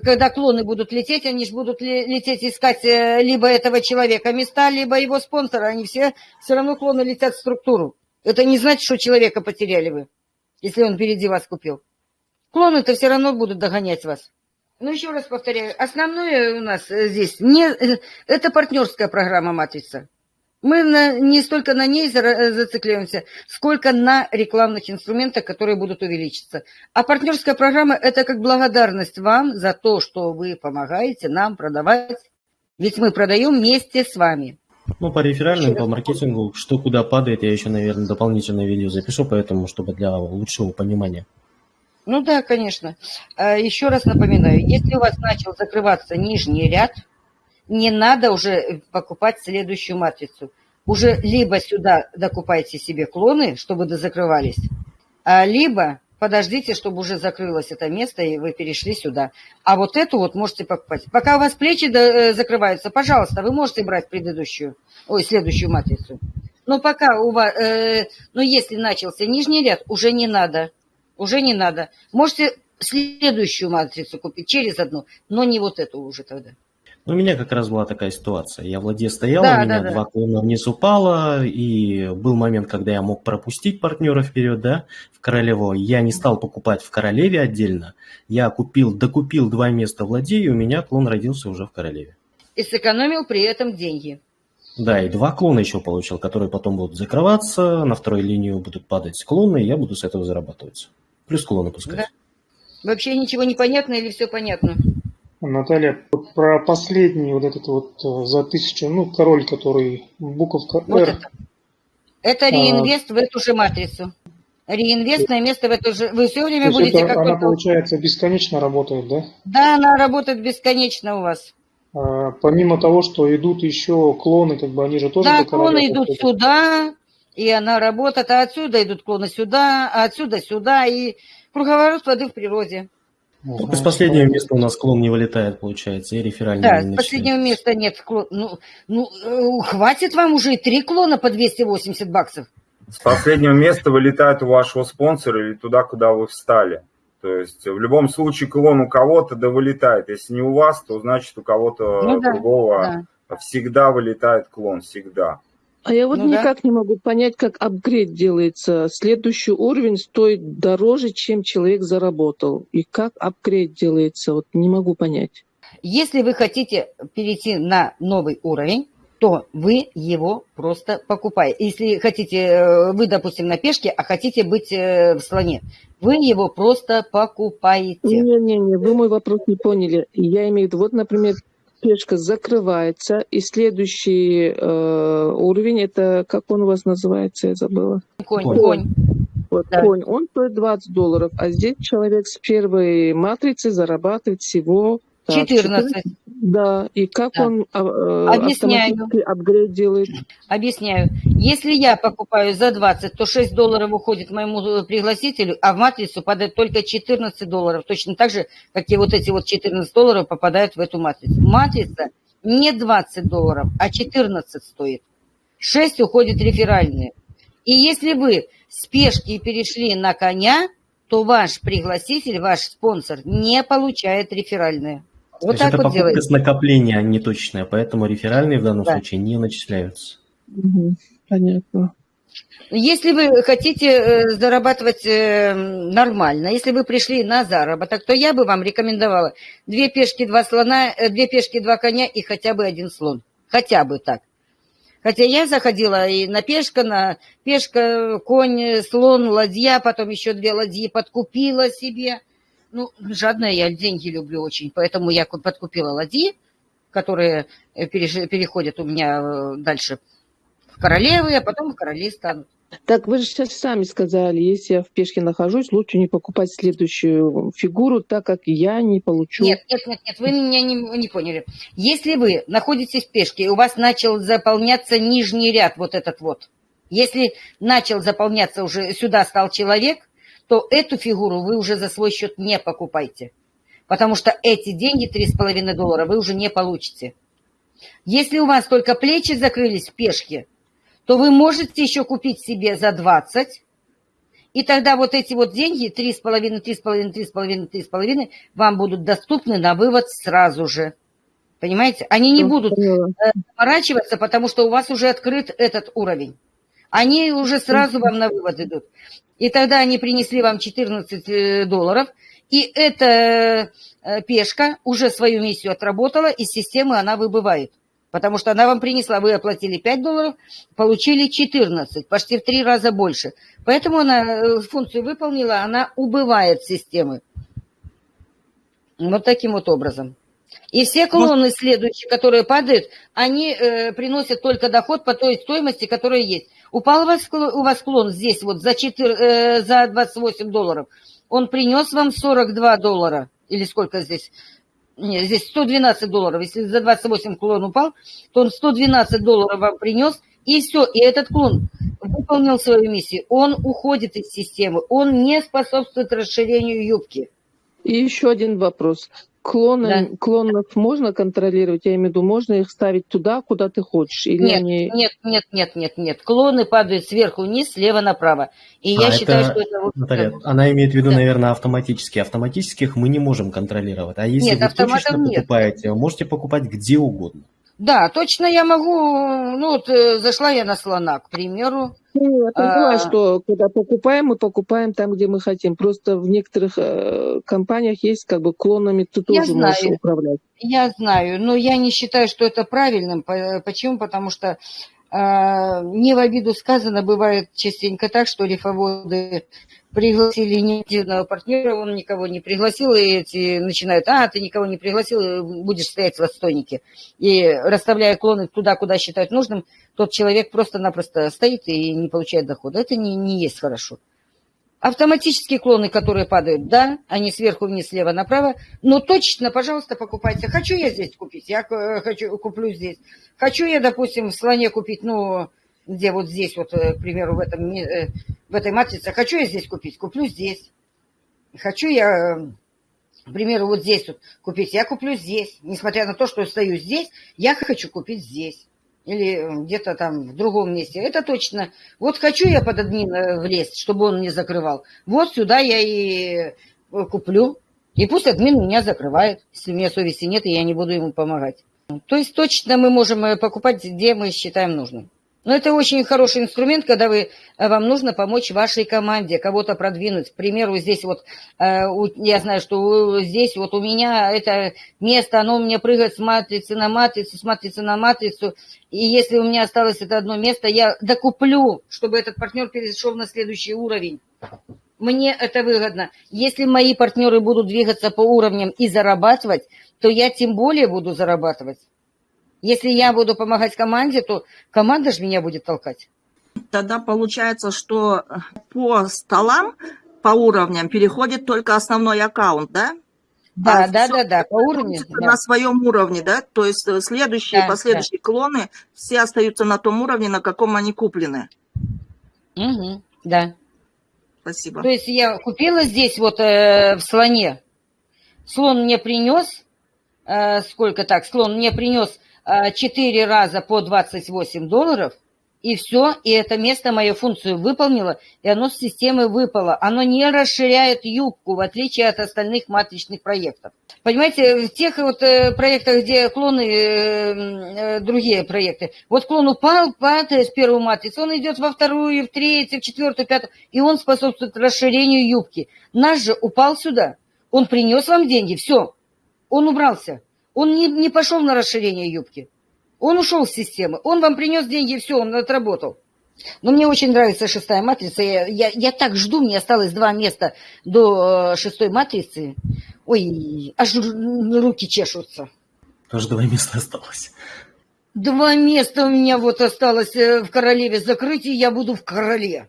когда клоны будут лететь, они же будут ле- лететь искать э, либо этого человека места, либо его спонсора. Они все, все равно клоны летят в структуру. Это не значит, что человека потеряли вы если он впереди вас купил. Клоны-то все равно будут догонять вас. Ну, еще раз повторяю, основное у нас э, здесь не, это партнерская программа «Матрица». Мы на- не столько на ней э, зацикливаемся, сколько на рекламных инструментах, которые будут увеличиться. А партнерская программа – это как благодарность вам за то, что вы помогаете нам продавать. Ведь мы продаем вместе с вами. Ну, по реферальным, по маркетингу, что куда падает, я еще, наверное, дополнительное видео запишу, поэтому, чтобы для лучшего понимания. Ну да, конечно. А, Еще раз напоминаю, если у вас начал закрываться нижний ряд, не надо уже покупать следующую матрицу. Уже либо сюда докупайте себе клоны, чтобы дозакрывались, а либо подождите, чтобы уже закрылось это место, и вы перешли сюда. А вот эту вот можете покупать. Пока у вас плечи э, закрываются, пожалуйста, вы можете брать предыдущую, ой, следующую матрицу. Но пока у вас, э, ну если начался нижний ряд, уже не надо. Уже не надо. Можете следующую матрицу купить через одну, но не вот эту уже тогда. Ну, у меня как раз была такая ситуация. Я в ладье стоял, Да, у меня да, да. два клона вниз упало, и был момент, когда я мог пропустить партнера вперед, да, в королеву. Я не стал покупать в королеве отдельно. Я купил, докупил два места в ладье, и у меня клон родился уже в королеве. И сэкономил при этом деньги. Да, и два клона еще получил, которые потом будут закрываться, на второй линию будут падать клоны, и я буду с этого зарабатывать. Плюс клоны пускать. Да. Вообще ничего не понятно или все понятно? Наталья, про последний вот этот вот э, за тысячу, ну, король, который буковка Вот R. это. Это А. реинвест в эту же матрицу. Реинвестное место в эту же... Вы все время будете это, она, получается, бесконечно работает, да? Да, она работает бесконечно у вас. А, помимо того, что идут еще клоны, как бы они же тоже да, клоны идут подходят. сюда, и она работает, а отсюда идут клоны сюда, а отсюда сюда, и круговорот воды в природе. Только с последнего места у нас клон не вылетает, получается, и реферальный Да, не с последнего места нет клон. Ну, ну, э, хватит вам уже и три клона по 280 баксов. С последнего места вылетает у вашего спонсора или туда, куда вы встали. То есть в любом случае клон у кого-то да вылетает. Если не у вас, то значит у кого-то Ну да, другого Да. всегда вылетает клон, всегда. А я вот Ну да. никак не могу понять, как апгрейд делается. Следующий уровень стоит дороже, чем человек заработал. И как апгрейд делается, вот не могу понять. Если вы хотите перейти на новый уровень, то вы его просто покупаете. Если хотите, э, вы, допустим, на пешке, а хотите быть э, в слоне, вы его просто покупаете. Не-не-не, вы мой вопрос не поняли. Я имею в виду, вот, например, пешка закрывается, и следующий э, уровень, это, как он у вас называется, я забыла. Конь, Конь. конь. Вот Да. конь, он стоит 20 долларов, а здесь человек с первой матрицы зарабатывает всего... так, 14. Да, и как Да. он а, э, Объясняю. апгрейд делает? Объясняю. Если я покупаю за 20, то 6 долларов уходит моему э, пригласителю, а в матрицу падает только 14 долларов. Точно так же, как и вот эти вот 14 долларов попадают в эту матрицу. Матрица не 20 долларов, а 14 стоит. 6 уходит реферальные. И если вы с пешки перешли на коня, то ваш пригласитель, ваш спонсор не получает реферальные. То Вот есть так это вот покупка делается. с накопления, а не точная, поэтому реферальные в данном Да. случае не начисляются. Мгм, понятно. Если вы хотите э, зарабатывать э, нормально, если вы пришли на заработок, то я бы вам рекомендовала две пешки, два слона, э, две пешки, два коня и хотя бы один слон. Хотя бы так. Хотя я заходила и на пешка, на пешка, конь, слон, ладья, потом еще две ладьи подкупила себе. Ну, жадная я деньги люблю очень, поэтому я ку- подкупила ладьи, которые э, переходят у меня э, дальше в королевы, а потом в короли станут. Так вы же сейчас сами сказали, если я в пешке нахожусь, лучше не покупать следующую фигуру, так как я не получу. Нет, нет, нет, нет, вы меня не, не поняли. Если вы находитесь в пешке, и у вас начал заполняться нижний ряд, вот этот вот, если начал заполняться уже, сюда стал человек, то эту фигуру вы уже за свой счет не покупайте. Потому что эти деньги, 3,5 доллара, вы уже не получите. Если у вас только плечи закрылись в пешке, то вы можете еще купить себе за 20, и тогда вот эти вот деньги, 3,5, 3,5, 3,5, 3,5, вам будут доступны на вывод сразу же. Понимаете? Они не будут заморачиваться, потому что у вас уже открыт этот уровень. Они уже сразу вам на вывод идут. И тогда они принесли вам 14 э, долларов, и эта э, пешка уже свою миссию отработала, из системы она выбывает. Потому что она вам принесла, вы оплатили 5 долларов, получили 14, почти в три раза больше. Поэтому она э, функцию выполнила, она убывает системы. Вот таким вот образом. И все клоны следующие, которые падают, они э, приносят только доход по той стоимости, которая есть. Упал у вас, клон здесь вот за, 4, э, за 28 долларов. Он принес вам 42 доллара. Или сколько здесь? Нет, здесь 112 долларов. Если за 28 клон упал, то он 112 долларов вам принес. И все. И этот клон выполнил свою миссию. Он уходит из системы. Он не способствует расширению юбки. И еще один вопрос. Клоны, да. Клонов можно контролировать? Я имею в виду, можно их ставить туда, куда ты хочешь? Или нет, они... нет, нет, нет, нет, нет. Клоны падают сверху вниз, слева направо. И а я это, считаю, что это... Наталья, она имеет в виду, да. наверное, автоматически. Автоматических мы не можем контролировать. А если нет, вы точечно нет. покупаете, можете покупать где угодно. Да, точно я могу, ну вот э, зашла я на слона, к примеру. Ну, я поняла, а... что когда покупаем, мы покупаем там, где мы хотим. Просто в некоторых э, компаниях есть как бы клонами, ты я тоже знаю, можешь управлять. Я знаю, но я не считаю, что это правильным. Почему? Потому что э, не в обиду сказано, бывает частенько так, что рифоводы пригласили неактивного партнера, он никого не пригласил, и эти начинают, а, ты никого не пригласил, будешь стоять в отстойнике. И расставляя клоны туда, куда считают нужным, тот человек просто-напросто стоит и не получает дохода. Это не, не есть хорошо. Автоматические клоны, которые падают, да, они сверху вниз, слева направо, но точно, пожалуйста, покупайте. Хочу я здесь купить, я хочу, куплю здесь. Хочу я, допустим, в слоне купить, ну, где вот здесь, вот, э, к примеру, в, этом, э, в этой матрице, хочу я здесь купить, куплю здесь. Хочу я, э, к примеру, вот здесь вот купить, я куплю здесь. Несмотря на то, что стою здесь, я хочу купить здесь. Или где-то там в другом месте. Это точно. Вот хочу я под админ влезть, чтобы он не закрывал. Вот сюда я и куплю. И пусть админ меня закрывает. Если у меня совести нет, и я не буду ему помогать. То есть точно мы можем покупать, где мы считаем нужным. Но это очень хороший инструмент, когда вы, э, вам нужно помочь вашей команде, кого-то продвинуть. К примеру, здесь вот, э, я знаю, что здесь вот у меня это место, оно у меня прыгает с матрицы на матрицу, с матрицы на матрицу. И если у меня осталось это одно место, я докуплю, чтобы этот партнер перешел на следующий уровень. Мне это выгодно. Если мои партнеры будут двигаться по уровням и зарабатывать, то я тем более буду зарабатывать. Если я буду помогать команде, то команда же меня будет толкать. Тогда получается, что по столам, по уровням переходит только основной аккаунт, да? Да, а да, да, да, по уровню. На да. своем уровне, да? То есть э, следующие, да, последующие да. клоны, все остаются на том уровне, на каком они куплены. Угу, да. Спасибо. То есть я купила здесь вот э, в слоне. Слон мне принес, э, сколько так, слон мне принес 4 раза по 28 долларов, и все, и это место мою функцию выполнило, и оно с системы выпало. Оно не расширяет юбку, в отличие от остальных матричных проектов. Понимаете, в тех вот э, проектах, где клоны, э, э, другие проекты, вот клон упал, падает с первой матрицы, он идет во вторую, в третью, в четвертую, в пятую, и он способствует расширению юбки. Наш же упал сюда, он принес вам деньги, все, он убрался. Он не, не пошел на расширение юбки. Он ушел с системы. Он вам принес деньги, все, он отработал. Но мне очень нравится шестая матрица. Я, я, я так жду, мне осталось два места до э, шестой матрицы. Ой, аж руки чешутся. Тоже два места осталось. Два места у меня вот осталось э, в королеве закрыть, и я буду в короле.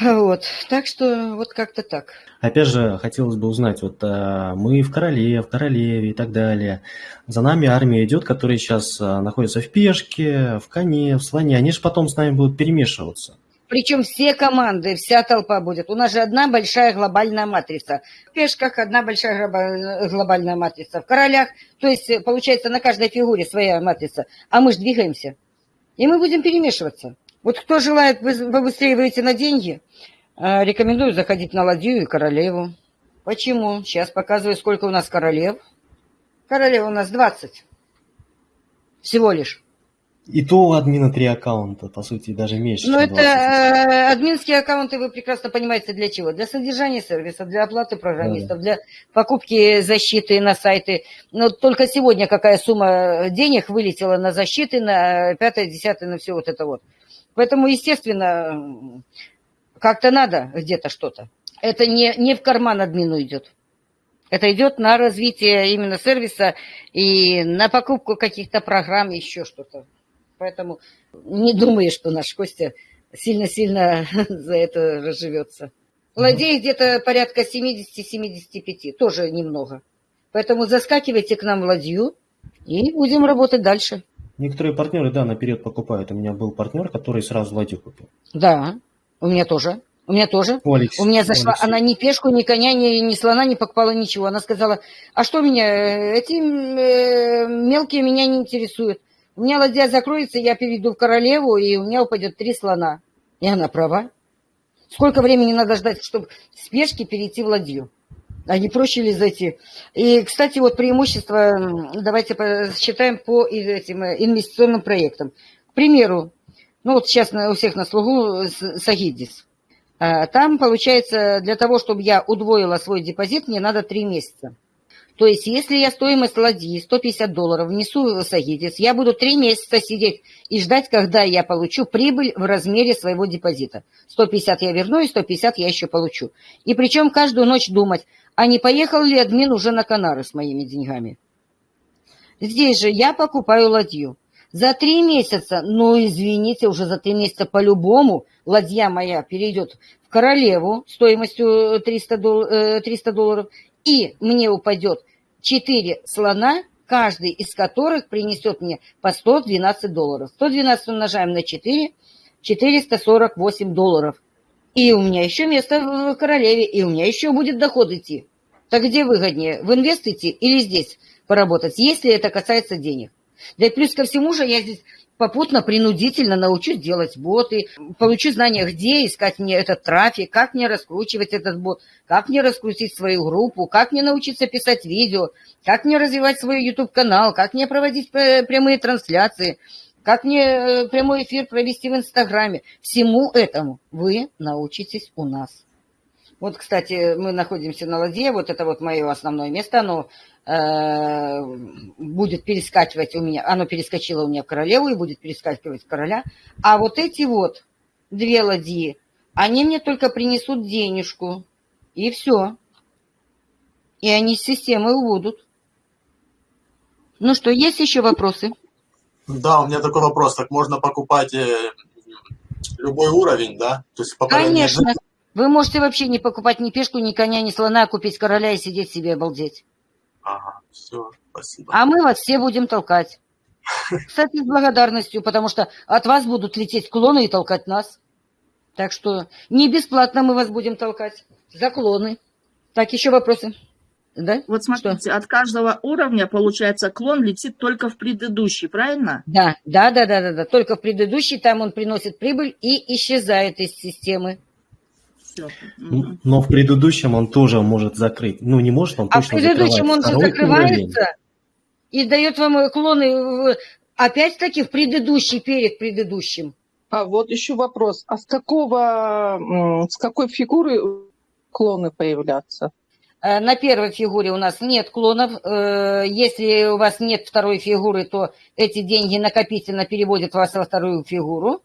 Вот, так что вот как-то так. Опять же, хотелось бы узнать, вот а, мы в Короле, в Королеве и так далее. За нами армия идет, которая сейчас а, находится в пешке, в коне, в слоне. Они же потом с нами будут перемешиваться. Причем все команды, вся толпа будет. У нас же одна большая глобальная матрица. В пешках одна большая глобальная матрица. В королях, то есть получается на каждой фигуре своя матрица. А мы же двигаемся. И мы будем перемешиваться. Вот кто желает побыстрее выйти на деньги, э, рекомендую заходить на ладью и королеву. Почему? Сейчас показываю, сколько у нас королев. Королев у нас 20. Всего лишь. И то у админа три аккаунта, по сути, даже меньше. Ну, это э, админские аккаунты, вы прекрасно понимаете, для чего? Для содержания сервиса, для оплаты программистов, да. для покупки защиты на сайты. Но только сегодня какая сумма денег вылетела на защиты, на пятое, десятое, на все вот это вот. Поэтому, естественно, как-то надо где-то что-то. Это не, не в карман админу идет. Это идет на развитие именно сервиса и на покупку каких-то программ, еще что-то. Поэтому не думаю, что наш Костя сильно-сильно за это разживется. Ладей где-то порядка 70-75, тоже немного. Поэтому заскакивайте к нам в ладью и будем работать дальше. Некоторые партнеры, да, наперед покупают. У меня был партнер, который сразу ладью купил. Да, у меня тоже. У меня тоже. У, Алекс... у меня зашла, Алексей. она ни пешку, ни коня, ни, ни слона не покупала, ничего. Она сказала, а что меня, эти э, мелкие меня не интересуют. У меня ладья закроется, я перейду в королеву, и у меня упадет три слона. И она права. Сколько времени надо ждать, чтобы с пешки перейти в ладью? А не проще ли зайти? И, кстати, вот преимущество, давайте считаем по этим э, инвестиционным проектам. К примеру, ну вот сейчас у всех на слугу Сагидис. Там, получается, для того, чтобы я удвоила свой депозит, мне надо 3 месяца. То есть, если я стоимость ладьи 150 долларов внесу в Сагидис, я буду 3 месяца сидеть и ждать, когда я получу прибыль в размере своего депозита. 150 я верну, и 150 я еще получу. И причем каждую ночь думать, а не поехал ли админ уже на Канары с моими деньгами. Здесь же я покупаю ладью. За три месяца, ну, извините, уже за три месяца по-любому ладья моя перейдет в королеву стоимостью 300, дол 300 долларов, и мне упадет 4 слона, каждый из которых принесет мне по 112 долларов. 112 умножаем на 4, 448 долларов. И у меня еще место в королеве, и у меня еще будет доход идти. Так где выгоднее, в инвест идти или здесь поработать, если это касается денег? Да и плюс ко всему же я здесь попутно, принудительно научусь делать боты, получу знания, где искать мне этот трафик, как мне раскручивать этот бот, как мне раскрутить свою группу, как мне научиться писать видео, как мне развивать свой YouTube-канал, как мне проводить прямые трансляции, как мне прямой эфир провести в Инстаграме. Всему этому вы научитесь у нас. Вот, кстати, мы находимся на ладье, вот это вот мое основное место, оно э, будет перескакивать у меня, оно перескочило у меня в королеву и будет перескакивать в короля. А вот эти вот две ладьи, они мне только принесут денежку, и все. И они с системой убудут. Ну что, есть еще вопросы? Да, у меня такой вопрос. Так можно покупать э, любой уровень, да? То есть Конечно. Вы можете вообще не покупать ни пешку, ни коня, ни слона, а купить короля и сидеть себе обалдеть. Ага, все, спасибо. А мы вас все будем толкать. Кстати, с благодарностью, потому что от вас будут лететь клоны и толкать нас. Так что не бесплатно мы вас будем толкать. За клоны. Так, еще вопросы? Да? Вот смотрите, что? от каждого уровня, получается, клон летит только в предыдущий, правильно? Да, да, да, да, да, да. Только в предыдущий, там он приносит прибыль и исчезает из системы. Все. Но в предыдущем он тоже может закрыть. Ну, не может, он а точно в предыдущем он Второй закрывается уровень. и дает вам клоны, опять-таки, в предыдущий, перед предыдущим. А вот еще вопрос. А с какого, с какой фигуры клоны появляться? На первой фигуре у нас нет клонов. Если у вас нет второй фигуры, то эти деньги накопительно переводят вас во вторую фигуру.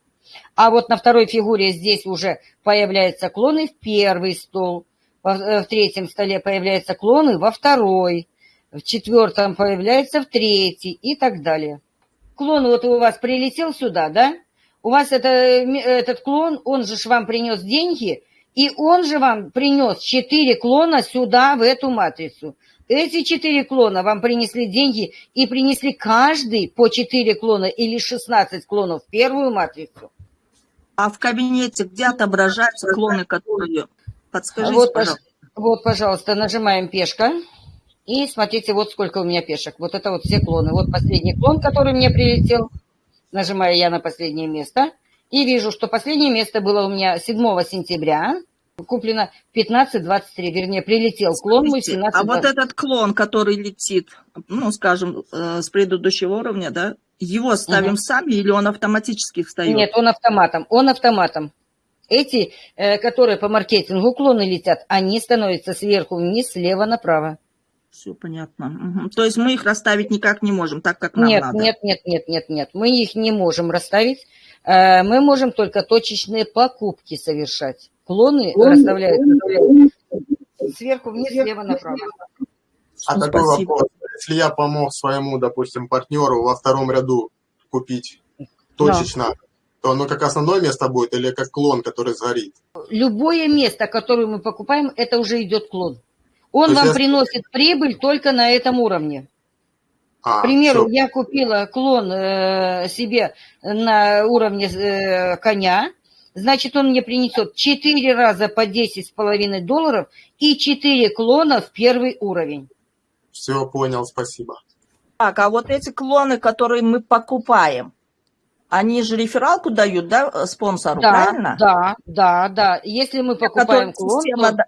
А вот на второй фигуре здесь уже появляются клоны в первый стол. В третьем столе появляются клоны во второй. В четвертом появляется в третий и так далее. Клон вот у вас прилетел сюда, да? У вас это, этот клон, он же вам принес деньги, и он же вам принес 4 клона сюда, в эту матрицу. Эти 4 клона вам принесли деньги и принесли каждый по 4 клона или 16 клонов в первую матрицу. А в кабинете где отображаются клоны, которые... Подскажите, вот, пожалуйста. Вот, пожалуйста, нажимаем пешка. И смотрите, вот сколько у меня пешек. Вот это вот все клоны. Вот последний клон, который мне прилетел. Нажимаю я на последнее место. И вижу, что последнее место было у меня 7 сентября. Куплено 15.23, вернее, прилетел клон мой 17 А вот этот клон, который летит, ну, скажем, э, с предыдущего уровня, да, его ставим угу. сами или он автоматически встает? Нет, он автоматом. Он автоматом. Эти, э, которые по маркетингу клоны летят, они становятся сверху вниз, слева направо. Все понятно. Угу. То есть мы их расставить никак не можем, так как нам нет, надо? Нет, нет, нет, нет, нет. Мы их не можем расставить. Э, мы можем только точечные покупки совершать. Клоны расставляются сверху вниз, слева направо. А такой спасибо. вопрос. Если я помог своему, допустим, партнеру во втором ряду купить точечно, то оно как основное место будет или как клон, который сгорит? Любое место, которое мы покупаем, это уже идет клон. Он То вам я- приносит прибыль только на этом уровне. А, К примеру, всё. я купила клон э, себе на уровне э, коня, значит, он мне принесет 4 раза по 10,5 долларов и 4 клона в первый уровень. Все, понял, спасибо. Так, а вот эти клоны, которые мы покупаем, они же рефералку дают, да, э, спонсору, Да, правильно? да, да, да. Если мы покупаем клон, система то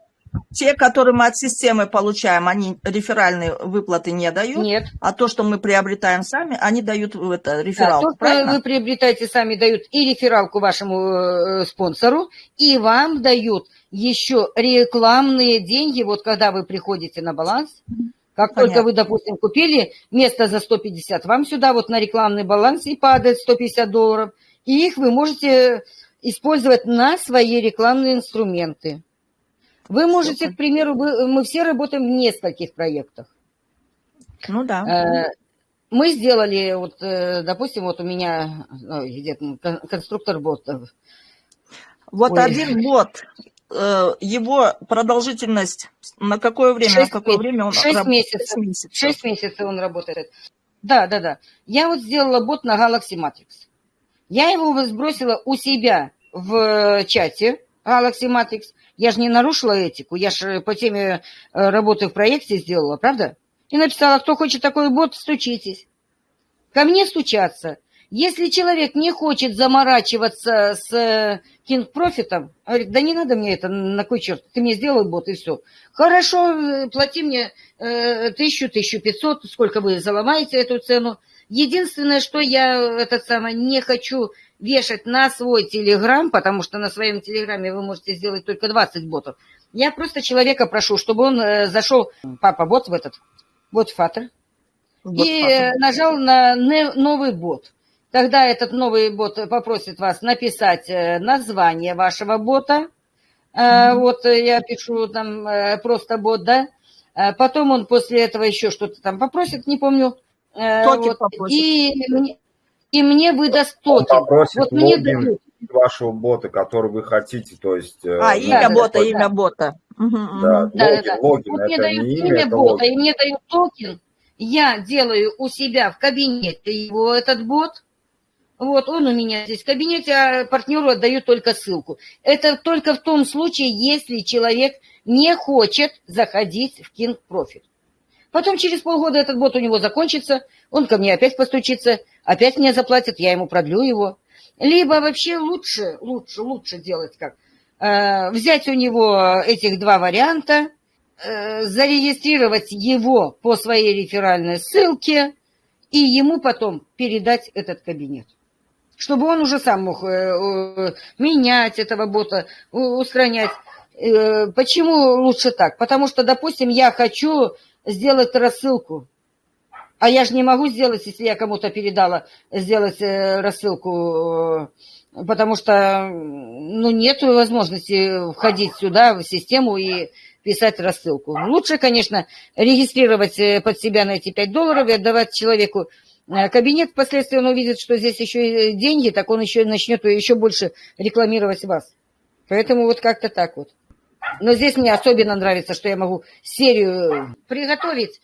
Те, которые мы от системы получаем, они реферальные выплаты не дают, нет. а то, что мы приобретаем сами, они дают это, Да, рефералку, то, что правильно? вы приобретаете сами, дают и рефералку вашему э, спонсору, и вам дают еще рекламные деньги, вот когда вы приходите на баланс, как Понятно. только вы, допустим, купили место за 150, вам сюда вот на рекламный баланс и падает 150 долларов, и их вы можете использовать на свои рекламные инструменты. Вы можете, к примеру, вы- мы все работаем в нескольких проектах. Ну да. Э, Мы сделали, вот, э, допустим, вот у меня ой, где конструктор ботов. Вот ой. один год, э, его продолжительность, на какое время, Шесть на какое месяцев. время он Шесть раб- месяцев. Шесть месяцев. Шесть месяцев он работает. Да, да, да. Я вот сделала бот на Galaxy Matrix. Я его сбросила у себя в чате Galaxy Matrix. Я же не нарушила этику, я же по теме э, работы в проекте сделала, правда? И написала, кто хочет такой бот, стучитесь. Ко мне стучаться. Если человек не хочет заморачиваться с э, King Профитом, говорит, да не надо мне это, на кой черт, ты мне сделай бот и все. Хорошо, э, плати мне э, тысячу, тысячу пятьсот, сколько вы заломаете эту цену. Единственное, что я э, этот самый, не хочу вешать на свой телеграм, потому что на своем телеграме вы можете сделать только 20 ботов. Я просто человека прошу, чтобы он э, зашел, папа, бот в этот, бот фатер, и э, нажал на новый бот. Тогда этот новый бот попросит вас написать э, название вашего бота. Э, Вот я пишу там просто бот, да. Потом он после этого еще что-то там попросит, не помню. Токен вот. попросит. И, мне- и мне выдаст Он токен. попросит Вот мне логин дают. вашего бота, который вы хотите, то есть... э, А, ну, имя да, бота, да. имя бота. Да, Да, да, логин, да. логин, Вот мне это дают не имя, бота, логин. и мне дают токен. Я делаю у себя в кабинете его этот бот. Вот, он у меня здесь в кабинете, а партнеру отдаю только ссылку. Это только в том случае, если человек не хочет заходить в King Profit. Потом через полгода этот бот у него закончится, он ко мне опять постучится, опять мне заплатит, я ему продлю его. Либо вообще лучше, лучше, лучше делать как? Э, взять у него этих два варианта, э, зарегистрировать его по своей реферальной ссылке и ему потом передать этот кабинет. Чтобы он уже сам мог э, менять этого бота, устранять. Э, Почему лучше так? Потому что, допустим, я хочу сделать рассылку, а я же не могу сделать, если я кому-то передала, сделать э, рассылку, э, потому что ну, нет возможности входить сюда, в систему и писать рассылку. Лучше, конечно, регистрировать э, под себя на эти 5 долларов и отдавать человеку кабинет. Впоследствии он увидит, что здесь еще и деньги, так он еще начнет еще больше рекламировать вас. Поэтому вот как-то так вот. Но здесь мне особенно нравится, что я могу серию приготовить,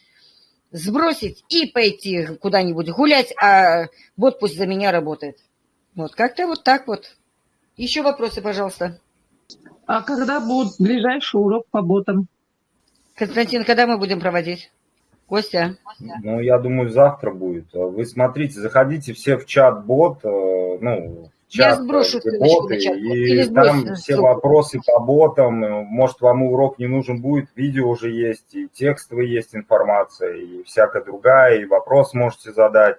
сбросить и пойти куда-нибудь гулять, а бот пусть за меня работает. Вот как-то вот так вот. Еще вопросы, пожалуйста. А когда будет ближайший урок по ботам? Константин, когда мы будем проводить? Костя? Ну, я думаю, завтра будет. Вы смотрите, заходите все в чат-бот, э, ну, чат, боты, и там все вопросы по ботам. Может, вам урок не нужен будет, видео уже есть, и текстовая есть информация, и всякая другая, и вопрос можете задать,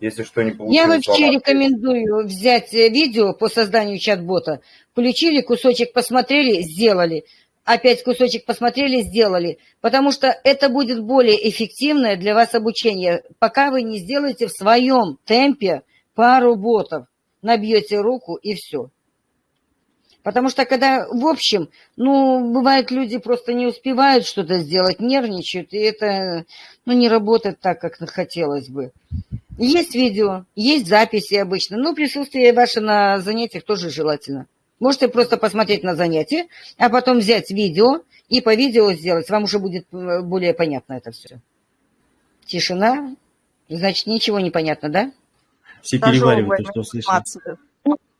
если что не получилось. Я вам вообще ответить. рекомендую взять э, видео по созданию чат-бота. Включили, кусочек посмотрели, сделали. Опять кусочек посмотрели, сделали. Потому что это будет более эффективное для вас обучение, пока вы не сделаете в своем темпе пару ботов. Набьете руку и все. Потому что когда, в общем, ну, бывает, люди просто не успевают что-то сделать, нервничают, и это, ну, не работает так, как хотелось бы. Есть видео, есть записи обычно, но присутствие ваше на занятиях тоже желательно. Можете просто посмотреть на занятие, а потом взять видео и по видео сделать. Вам уже будет э, более понятно это все. Тишина. Значит, ничего не понятно, да? Все переваривают то, что услышали. информацию.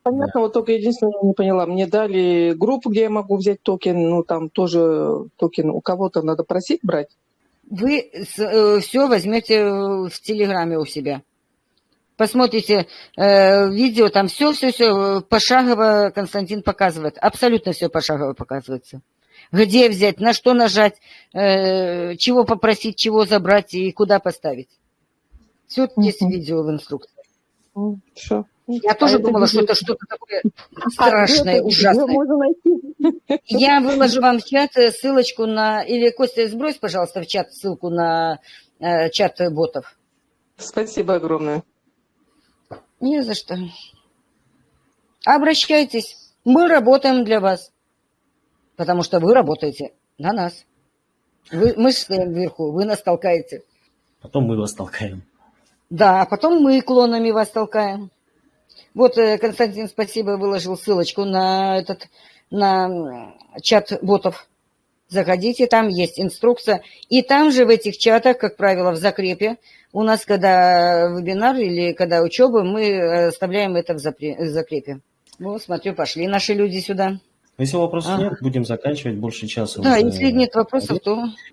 Понятно, вот только единственное, я не поняла. Мне дали группу, где я могу взять токен, ну там тоже токен у кого-то надо просить брать. Вы все возьмете в Телеграме у себя. Посмотрите э, видео, там все-все-все пошагово Константин показывает. Абсолютно все пошагово показывается. Где взять, на что нажать, э, чего попросить, чего забрать и куда поставить. Все есть видео в инструкции. Все. Я тоже думала, что это что-то такое страшное, ужасное. Можно найти. Я выложу вам в чат э, ссылочку на... Или, Костя, сбрось, пожалуйста, в чат ссылку на э, чат ботов. Спасибо огромное. Не за что. Обращайтесь. Мы работаем для вас. Потому что вы работаете на нас. Вы, мы стоим вверху, вы нас толкаете. Потом мы вас толкаем. Да, а потом мы клонами вас толкаем. Вот э, Константин, спасибо, выложил ссылочку на этот на чат ботов. Заходите, там есть инструкция. И там же в этих чатах, как правило, в закрепе, у нас, когда вебинар или когда учеба, мы э, оставляем это в закрепе. Вот, смотрю, пошли наши люди сюда. Если вопросов Ага. нет, будем заканчивать больше часа. Да, уже. если нет вопросов, то